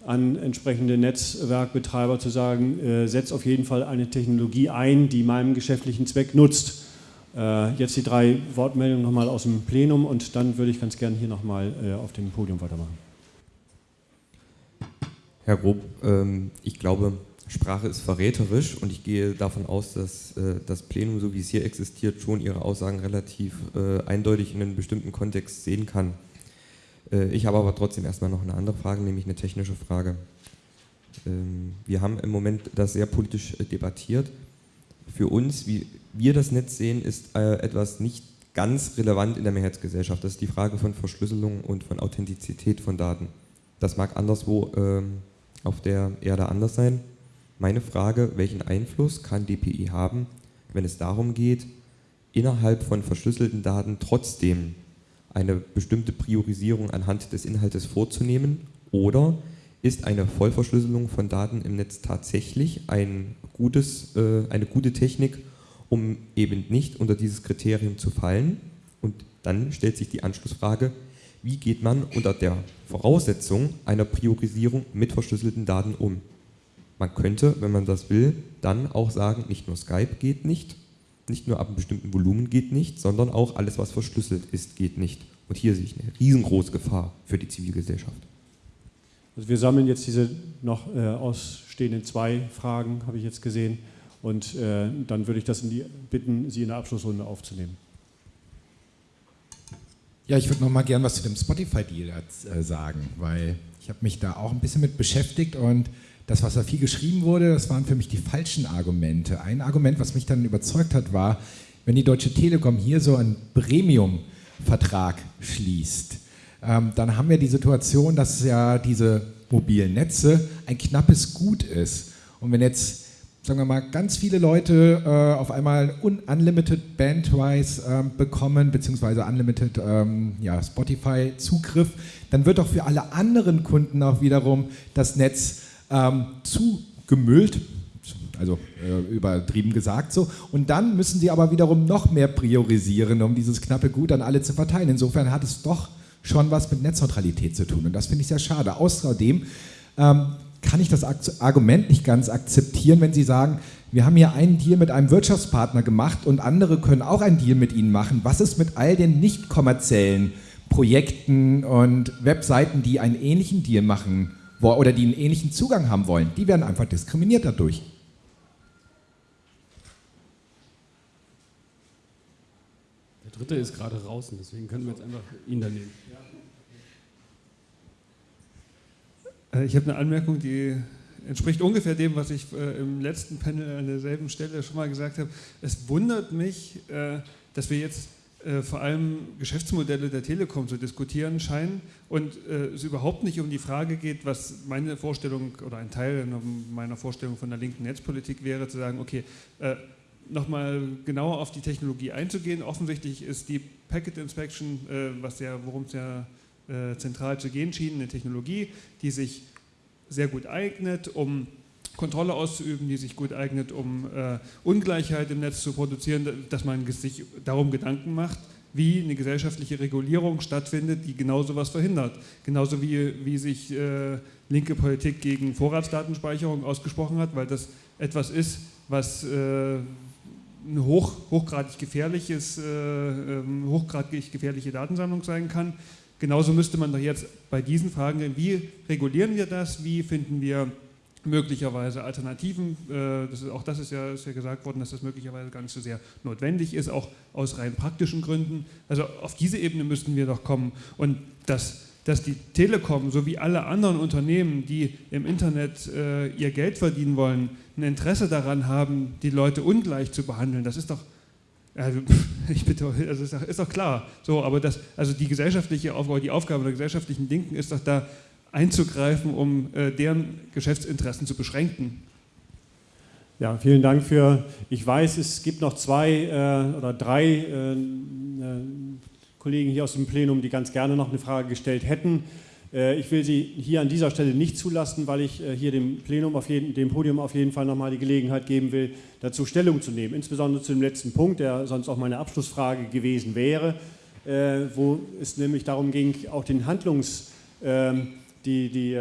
[SPEAKER 1] an entsprechende Netzwerkbetreiber zu sagen, äh, setzt auf jeden Fall eine Technologie ein, die meinem geschäftlichen Zweck nutzt. Äh, jetzt die drei Wortmeldungen nochmal aus dem Plenum und dann würde ich ganz gerne hier nochmal äh, auf dem Podium weitermachen.
[SPEAKER 11] Herr Grob, ähm, ich glaube, Sprache ist verräterisch und ich gehe davon aus, dass äh, das Plenum, so wie es hier existiert, schon Ihre Aussagen relativ eindeutig in einem bestimmten Kontext sehen kann. ich habe aber trotzdem erstmal noch eine andere Frage, nämlich eine technische Frage. Ähm, wir haben im Moment das sehr politisch debattiert. Für uns, wie wir das Netz sehen, ist äh, etwas nicht ganz relevant in der Mehrheitsgesellschaft. Das ist die Frage von Verschlüsselung und von Authentizität von Daten. Das mag anderswo ähm, auf der Erde anders sein. Meine Frage, welchen Einfluss kann DPI haben, wenn es darum geht, innerhalb von verschlüsselten Daten trotzdem eine bestimmte Priorisierung anhand des Inhaltes vorzunehmen oder ist eine Vollverschlüsselung von Daten im Netz tatsächlich ein gutes, äh, eine gute Technik, um eben nicht unter dieses Kriterium zu fallen. Und dann stellt sich die Anschlussfrage, wie geht man unter der Voraussetzung einer Priorisierung mit verschlüsselten Daten um? Man könnte, wenn man das will, dann auch sagen, nicht nur Skype geht nicht, nicht nur ab einem bestimmten Volumen geht nicht, sondern auch alles, was verschlüsselt ist, geht nicht. Und hier sehe ich eine riesengroße Gefahr für die Zivilgesellschaft.
[SPEAKER 1] Also wir sammeln jetzt diese noch äh, ausstehenden zwei Fragen, habe ich jetzt gesehen. Und äh, dann würde ich das die, bitten, Sie in der Abschlussrunde aufzunehmen.
[SPEAKER 8] Ja, ich würde noch mal gern was zu dem Spotify-Deal äh, sagen, weil ich habe mich da auch ein bisschen mit beschäftigt und das, was da viel geschrieben wurde, das waren für mich die falschen Argumente. Ein Argument, was mich dann überzeugt hat, war, wenn die Deutsche Telekom hier so einen Premium-Vertrag schließt, ähm, dann haben wir die Situation, dass ja diese mobilen Netze ein knappes Gut ist. Und wenn jetzt sagen wir mal, ganz viele Leute äh, auf einmal unlimited Bandwise äh, bekommen, beziehungsweise unlimited ähm, ja, Spotify-Zugriff, dann wird doch für alle anderen Kunden auch wiederum das Netz ähm, zugemüllt, also äh, übertrieben gesagt so. Und dann müssen sie aber wiederum noch mehr priorisieren, um dieses knappe Gut an alle zu verteilen. Insofern hat es doch schon was mit Netzneutralität zu tun. Und das finde ich sehr schade. Außerdem ähm, kann ich das Argument nicht ganz akzeptieren, wenn Sie sagen, wir haben hier einen Deal mit einem Wirtschaftspartner gemacht und andere können auch einen Deal mit Ihnen machen. Was ist mit all den nicht kommerziellen Projekten und Webseiten, die einen ähnlichen Deal machen oder die einen ähnlichen Zugang haben wollen? Die werden einfach diskriminiert dadurch.
[SPEAKER 12] Der dritte ist gerade draußen, deswegen können wir jetzt einfach ihn da nehmen.
[SPEAKER 13] Äh, ich habe eine Anmerkung, die entspricht ungefähr dem, was ich äh, im letzten Panel an derselben Stelle schon mal gesagt habe. Es wundert mich, äh, dass wir jetzt vor allem Geschäftsmodelle der Telekom zu diskutieren scheinen und es überhaupt nicht um die Frage geht, was meine Vorstellung oder ein Teil meiner Vorstellung von der linken Netzpolitik wäre, zu sagen, okay, nochmal genauer auf die Technologie einzugehen. Offensichtlich ist die Packet Inspection, was ja, worum es ja äh, zentral zu gehen schien, eine Technologie, die sich sehr gut eignet, um Kontrolle auszuüben, die sich gut eignet, um äh, Ungleichheit im Netz zu produzieren, dass man sich darum Gedanken macht, wie eine gesellschaftliche Regulierung stattfindet, die genau sowas verhindert. Genauso wie, wie sich äh, linke Politik gegen Vorratsdatenspeicherung ausgesprochen hat, weil das etwas ist, was äh, eine hoch, hochgradig, gefährliches, äh, ähm, hochgradig gefährliche Datensammlung sein kann, Genauso müsste man doch jetzt bei diesen Fragen, wie regulieren wir das, wie finden wir möglicherweise Alternativen, äh, das ist, auch das ist ja, ist ja gesagt worden, dass das möglicherweise gar nicht so sehr notwendig ist, auch aus rein praktischen Gründen. Also auf diese Ebene müssten wir doch kommen und dass, dass die Telekom sowie alle anderen Unternehmen, die im Internet äh, ihr Geld verdienen wollen, ein Interesse daran haben, die Leute ungleich zu behandeln, das ist doch also, ich bitte, also ist, doch, ist doch klar. So, aber das, also die gesellschaftliche Aufgabe, die Aufgabe der gesellschaftlichen Linken ist doch da einzugreifen, um äh, deren Geschäftsinteressen zu beschränken.
[SPEAKER 1] Ja, vielen Dank für. Ich weiß, es gibt noch zwei äh, oder drei äh, äh, Kollegen hier aus dem Plenum, die ganz gerne noch eine Frage gestellt hätten. Äh, ich will Sie hier an dieser Stelle nicht zulassen, weil ich äh, hier dem Plenum auf jeden, dem Podium auf jeden Fall nochmal die Gelegenheit geben will, dazu Stellung zu nehmen. Insbesondere zu dem letzten Punkt, der sonst auch meine Abschlussfrage gewesen wäre, wo es nämlich darum ging, auch den Handlungs, ähm, die, die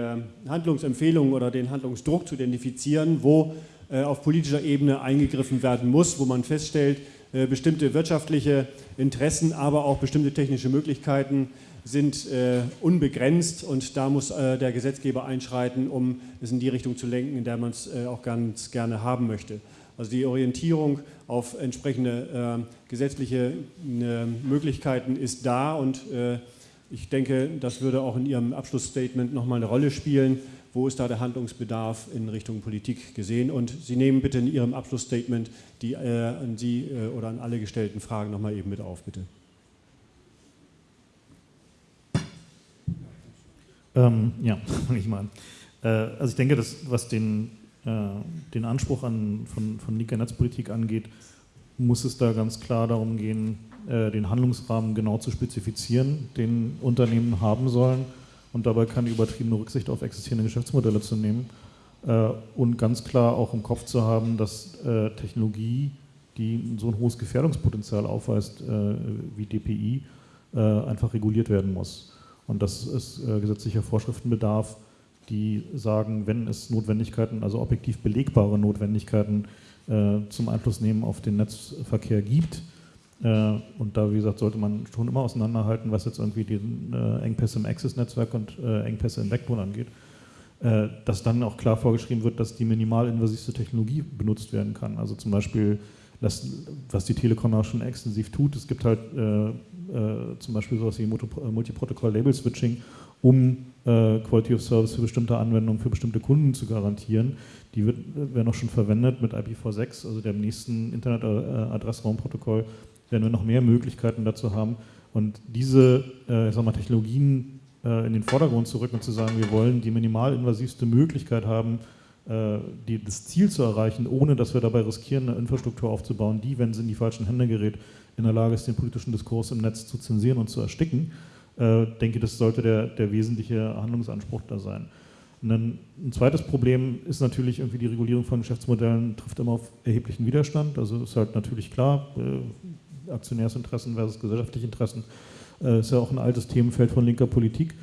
[SPEAKER 1] Handlungsempfehlungen oder den Handlungsdruck zu identifizieren, wo äh, auf politischer Ebene eingegriffen werden muss, wo man feststellt, äh, bestimmte wirtschaftliche Interessen, aber auch bestimmte technische Möglichkeiten sind äh, unbegrenzt und da muss der Gesetzgeber einschreiten, um es in die Richtung zu lenken, in der man es auch ganz gerne haben möchte. Also die Orientierung auf entsprechende gesetzliche Möglichkeiten ist da und ich denke, das würde auch in Ihrem Abschlussstatement nochmal eine Rolle spielen wo ist da der Handlungsbedarf in Richtung Politik gesehen? Und Sie nehmen bitte in Ihrem Abschlussstatement die äh, an Sie äh, oder an alle gestellten Fragen nochmal eben mit auf, bitte.
[SPEAKER 5] Ähm, ja, fange ich mal an. Äh, also ich denke, dass, was den, äh, den Anspruch an, von, von linker Netzpolitik angeht, muss es da ganz klar darum gehen, den Handlungsrahmen genau zu spezifizieren, den Unternehmen haben sollen und dabei keine übertriebene Rücksicht auf existierende Geschäftsmodelle zu nehmen äh, und ganz klar auch im Kopf zu haben, dass äh, Technologie, die so ein hohes Gefährdungspotenzial aufweist äh, wie DPI, äh, einfach reguliert werden muss. Und dass es äh, gesetzlicher Vorschriften bedarf, die sagen, wenn es Notwendigkeiten, also objektiv belegbare Notwendigkeiten äh, zum Einfluss nehmen auf den Netzverkehr gibt, äh, und da, wie gesagt, sollte man schon immer auseinanderhalten, was jetzt irgendwie die äh, Engpässe im Access-Netzwerk und äh, Engpässe im Backbone angeht. dass dann auch klar vorgeschrieben wird, dass die minimalinvasivste Technologie benutzt werden kann. Also zum Beispiel, was die Telekom auch schon extensiv tut, es gibt halt zum Beispiel sowas wie Multiprotokoll-Label-Switching, um Quality of Service für bestimmte Anwendungen, für bestimmte Kunden zu garantieren. Die wird, werden auch schon verwendet mit IPv6, also dem nächsten Internet-Adressraumprotokoll werden wir noch mehr Möglichkeiten dazu haben. Und diese äh, mal, Technologien äh, in den Vordergrund zu rücken und zu sagen, wir wollen die minimalinvasivste Möglichkeit haben, äh, die, das Ziel zu erreichen, ohne dass wir dabei riskieren, eine Infrastruktur aufzubauen, die, wenn sie in die falschen Hände gerät, in der Lage ist, den politischen Diskurs im Netz zu zensieren und zu ersticken. Äh, denke, das sollte der, der wesentliche Handlungsanspruch da sein. Dann ein zweites Problem ist natürlich irgendwie die Regulierung von Geschäftsmodellen trifft immer auf erheblichen Widerstand. Also ist halt natürlich klar, äh, Aktionärsinteressen versus gesellschaftliche Interessen, äh, ist ja auch ein altes Themenfeld von linker Politik.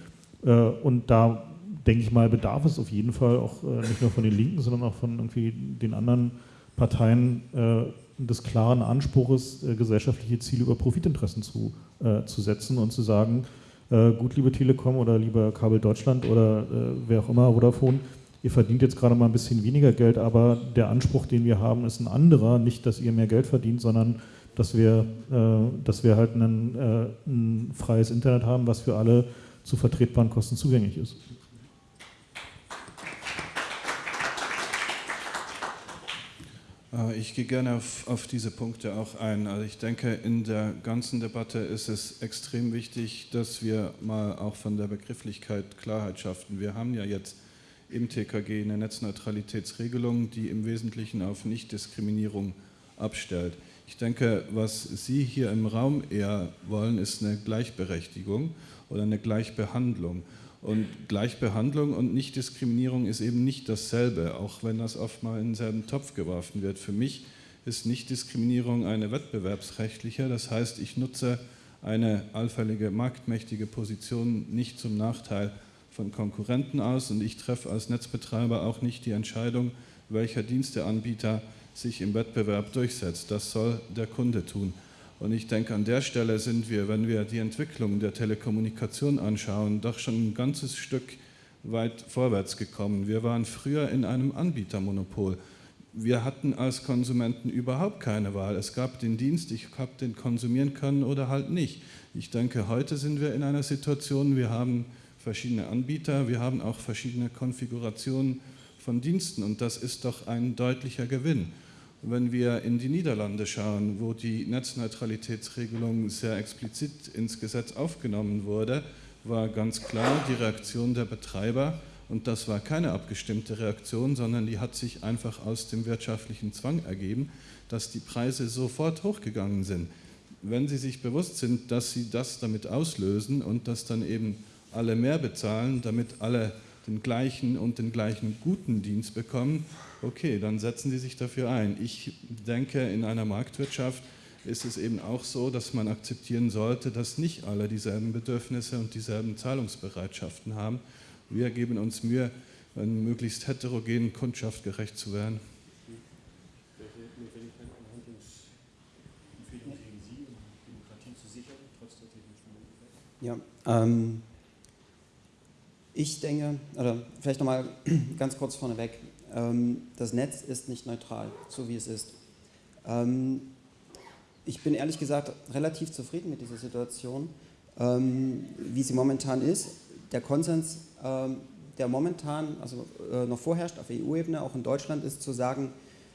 [SPEAKER 5] Äh, und da denke ich mal, bedarf es auf jeden Fall auch äh, nicht nur von den Linken, sondern auch von irgendwie den anderen Parteien äh, des klaren Anspruches, äh, gesellschaftliche Ziele über Profitinteressen zu, zu setzen und zu sagen, gut, liebe Telekom oder lieber Kabel Deutschland oder wer auch immer, Vodafone, ihr verdient jetzt gerade mal ein bisschen weniger Geld, aber der Anspruch, den wir haben, ist ein anderer. Nicht, dass ihr mehr Geld verdient, sondern dass wir, äh, dass wir halt ein, äh, ein freies Internet haben, was für alle zu vertretbaren Kosten zugänglich ist.
[SPEAKER 4] Äh, ich gehe gerne auf, auf, diese Punkte auch ein. Also ich denke, in der ganzen Debatte ist es extrem wichtig, dass wir mal auch von der Begrifflichkeit Klarheit schaffen. Wir haben ja jetzt im TKG eine Netzneutralitätsregelung, die im Wesentlichen auf Nichtdiskriminierung abstellt. Ich denke, was Sie hier im Raum eher wollen, ist eine Gleichberechtigung oder eine Gleichbehandlung. Und Gleichbehandlung und Nichtdiskriminierung ist eben nicht dasselbe, auch wenn das oft mal in denselben Topf geworfen wird. Für mich ist Nichtdiskriminierung eine wettbewerbsrechtliche, das heißt, ich nutze eine allfällige marktmächtige Position nicht zum Nachteil von Konkurrenten aus und ich treffe als Netzbetreiber auch nicht die Entscheidung, welcher Diensteanbieter sich im Wettbewerb durchsetzt. Das soll der Kunde tun. Und ich denke, an der Stelle sind wir, wenn wir die Entwicklung der Telekommunikation anschauen, doch schon ein ganzes Stück weit vorwärts gekommen. Wir waren früher in einem Anbietermonopol. Wir hatten als Konsumenten überhaupt keine Wahl. Es gab den Dienst, ich habe den konsumieren können oder halt nicht. Ich denke, heute sind wir in einer Situation, wir haben verschiedene Anbieter, wir haben auch verschiedene Konfigurationen von Diensten und das ist doch ein deutlicher Gewinn. Wenn wir in die Niederlande schauen, wo die Netzneutralitätsregelung sehr explizit ins Gesetz aufgenommen wurde, war ganz klar die Reaktion der Betreiber
[SPEAKER 10] Und das war keine abgestimmte Reaktion, sondern die hat sich einfach aus dem wirtschaftlichen Zwang ergeben, dass die Preise sofort hochgegangen sind. Wenn Sie sich bewusst sind, dass Sie das damit auslösen und dass dann eben alle mehr bezahlen, damit alle den gleichen und den gleichen guten Dienst bekommen, okay, dann setzen Sie sich dafür ein. Ich denke, in einer Marktwirtschaft ist es eben auch so, dass man akzeptieren sollte, dass nicht alle dieselben Bedürfnisse und dieselben Zahlungsbereitschaften haben. Wir geben uns Mühe, einer möglichst heterogenen Kundschaft gerecht zu werden.
[SPEAKER 2] Ja, ähm, ich denke, oder vielleicht nochmal ganz kurz vorneweg, das Netz ist nicht neutral, so wie es ist. Ähm, ich bin ehrlich gesagt relativ zufrieden mit dieser Situation, ähm, wie sie momentan ist. Der Konsens, ähm, der momentan, also äh, noch vorherrscht auf EU-Ebene, auch in Deutschland, ist zu sagen,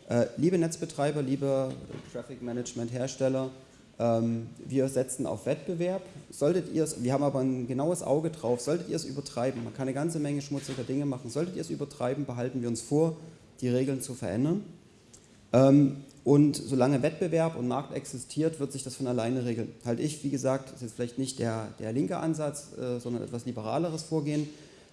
[SPEAKER 2] äh, liebe Netzbetreiber, liebe Traffic Management Hersteller, ähm, wir setzen auf Wettbewerb. Solltet ihr es, wir haben aber ein genaues Auge drauf, solltet ihr es übertreiben, man kann eine ganze Menge schmutziger Dinge machen, solltet ihr es übertreiben, behalten wir uns vor, die Regeln zu verändern. Ähm, und solange Wettbewerb und Markt existiert, wird sich das von alleine regeln. Halt ich, wie gesagt, das ist jetzt vielleicht nicht der, der linke Ansatz, äh, sondern etwas liberaleres Vorgehen,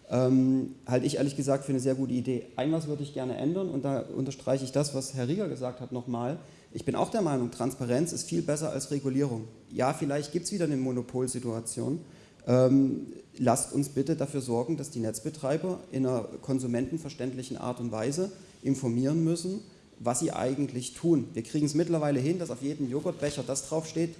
[SPEAKER 2] ähm, halte ich ehrlich gesagt für eine sehr gute Idee. Ein was würde ich gerne ändern und da unterstreiche ich das, was Herr Rieger gesagt hat nochmal. Ich bin auch der Meinung, Transparenz ist viel besser als Regulierung. Ja, vielleicht gibt es wieder eine Monopolsituation. Ähm, lasst uns bitte dafür sorgen, dass die Netzbetreiber in einer konsumentenverständlichen Art und Weise informieren müssen, was sie eigentlich tun. Wir kriegen es mittlerweile hin, dass auf jedem Joghurtbecher das draufsteht,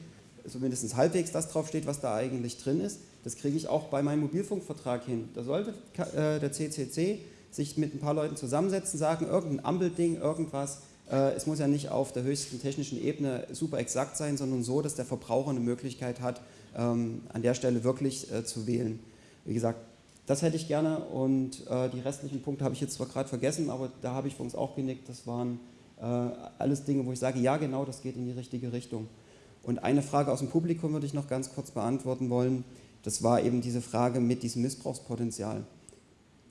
[SPEAKER 2] zumindest halbwegs das draufsteht, was da eigentlich drin ist. Das kriege ich auch bei meinem Mobilfunkvertrag hin. Da sollte äh, der CCC sich mit ein paar Leuten zusammensetzen, sagen, irgendein Ambelding, irgendwas, es muss ja nicht auf der höchsten technischen Ebene super exakt sein, sondern so, dass der Verbraucher eine Möglichkeit hat, ähm, an der Stelle wirklich äh, zu wählen. Wie gesagt, das hätte ich gerne und äh, die restlichen Punkte habe ich jetzt zwar gerade vergessen, aber da habe ich für uns auch genickt. Das waren alles Dinge, wo ich sage, ja genau, das geht in die richtige Richtung. Und eine Frage aus dem Publikum würde ich noch ganz kurz beantworten wollen. Das war eben diese Frage mit diesem Missbrauchspotenzial.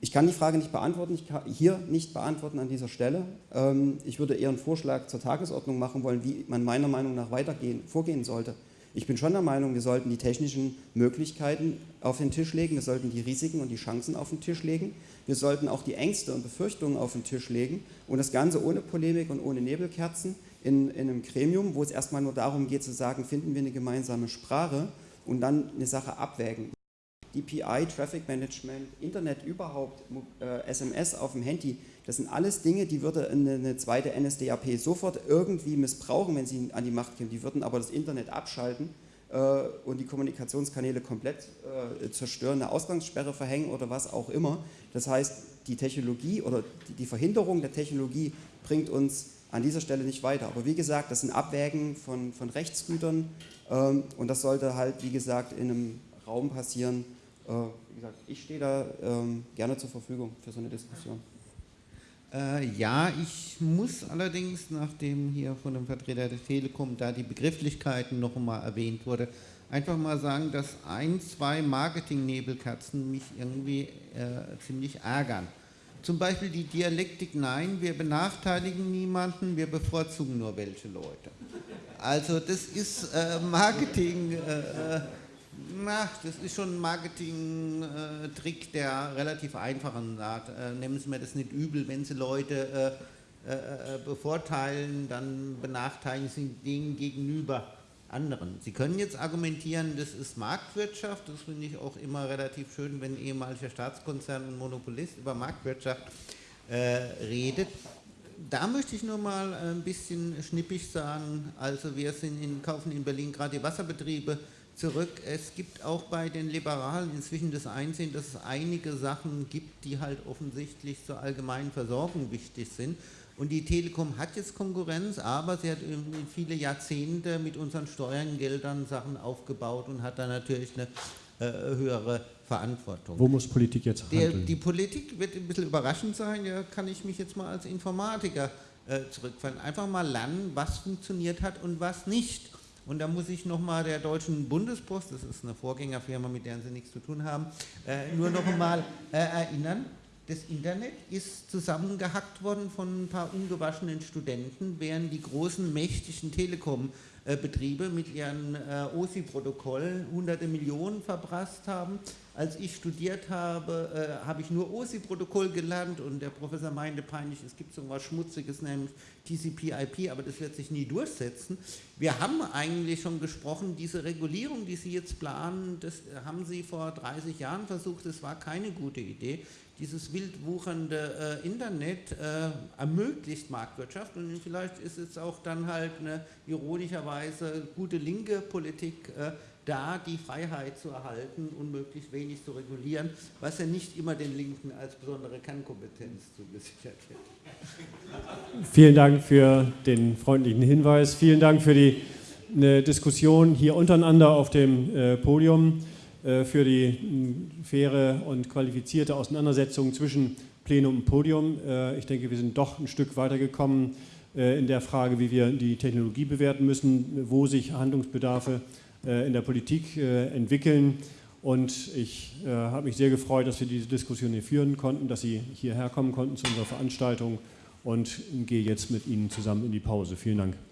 [SPEAKER 2] Ich kann die Frage nicht beantworten, ich kann hier nicht beantworten an dieser Stelle. Ähm, ich würde eher einen Vorschlag zur Tagesordnung machen wollen, wie man meiner Meinung nach weitergehen, vorgehen sollte. Ich bin schon der Meinung, wir sollten die technischen Möglichkeiten auf den Tisch legen, wir sollten die Risiken und die Chancen auf den Tisch legen, wir sollten auch die Ängste und Befürchtungen auf den Tisch legen und das Ganze ohne Polemik und ohne Nebelkerzen in, in einem Gremium, wo es erstmal nur darum geht zu sagen, finden wir eine gemeinsame Sprache und dann eine Sache abwägen. DPI, Traffic Management, Internet überhaupt, äh, SMS auf dem Handy, das sind alles Dinge, die würde eine, zweite NSDAP sofort irgendwie missbrauchen, wenn sie an die Macht kämen. Die würden aber das Internet abschalten äh, und die Kommunikationskanäle komplett äh, zerstören, eine Ausgangssperre verhängen oder was auch immer. Das heißt, die Technologie oder die, Verhinderung der Technologie bringt uns an dieser Stelle nicht weiter. Aber wie gesagt, das sind Abwägen von, von Rechtsgütern ähm, und das sollte halt, wie gesagt, in einem Raum passieren, äh, wie gesagt, ich stehe da ähm, gerne zur Verfügung für so eine Diskussion.
[SPEAKER 3] Äh, ja, ich muss allerdings, nachdem hier von dem Vertreter der Telekom da die Begrifflichkeiten noch einmal erwähnt wurde, einfach mal sagen, dass ein, zwei Marketing-Nebelkerzen mich irgendwie äh, ziemlich ärgern. Zum Beispiel die Dialektik, nein, wir benachteiligen niemanden, wir bevorzugen nur welche Leute. Also das ist äh, Marketing, äh, äh na, das ist schon ein Marketing-Trick der relativ einfachen Art. Äh, nehmen Sie mir das nicht übel, wenn Sie Leute äh, äh, bevorteilen, dann benachteiligen Sie denen gegenüber anderen. Sie können jetzt argumentieren, das ist Marktwirtschaft, das finde ich auch immer relativ schön, wenn ehemaliger Staatskonzern und Monopolist über Marktwirtschaft äh, redet. Da möchte ich nur mal ein bisschen schnippig sagen, also wir sind in, kaufen in Berlin gerade die Wasserbetriebe, zurück. Es gibt auch bei den Liberalen inzwischen das Einsehen, dass es einige Sachen gibt, die halt offensichtlich zur allgemeinen Versorgung wichtig sind. Und die Telekom hat jetzt Konkurrenz, aber sie hat viele Jahrzehnte mit unseren Steuergeldern Sachen aufgebaut und hat da natürlich eine äh, höhere Verantwortung.
[SPEAKER 1] Wo muss Politik jetzt handeln?
[SPEAKER 3] Der, die Politik wird ein bisschen überraschend sein, ja, kann ich mich jetzt mal als Informatiker äh, zurückfallen. Einfach mal lernen, was funktioniert hat und was nicht. Und da muss ich nochmal der Deutschen Bundespost, das ist eine Vorgängerfirma, mit der Sie nichts zu tun haben, äh, nur noch einmal äh, erinnern, das Internet ist zusammengehackt worden von ein paar ungewaschenen Studenten, während die großen, mächtigen Telekom-Betriebe mit ihren äh, OSI-Protokollen hunderte Millionen verprasst haben. Als ich studiert habe, äh, habe ich nur OSI-Protokoll gelernt und der Professor meinte peinlich, es gibt so was Schmutziges, nämlich TCP/IP, aber das wird sich nie durchsetzen. Wir haben eigentlich schon gesprochen, diese Regulierung, die Sie jetzt planen, das haben Sie vor 30 Jahren versucht, das war keine gute Idee dieses wild wuchernde äh, Internet äh, ermöglicht Marktwirtschaft und vielleicht ist es auch dann halt eine ironischerweise gute linke Politik äh, da, die Freiheit zu erhalten und möglichst wenig zu regulieren, was ja nicht immer den Linken als besondere Kernkompetenz zugesichert wird.
[SPEAKER 1] Vielen Dank für den freundlichen Hinweis. Vielen Dank für die Diskussion hier untereinander auf dem äh, Podium. Äh, für die faire und qualifizierte Auseinandersetzung zwischen Plenum und Podium. Äh, ich denke, wir sind doch ein Stück weitergekommen äh, in der Frage, wie wir die Technologie bewerten müssen, wo sich Handlungsbedarfe in der Politik entwickeln. Und ich habe mich sehr gefreut, dass wir diese Diskussion hier führen konnten, dass Sie hierher kommen konnten zu unserer Veranstaltung und gehe jetzt mit Ihnen zusammen in die Pause. Vielen Dank.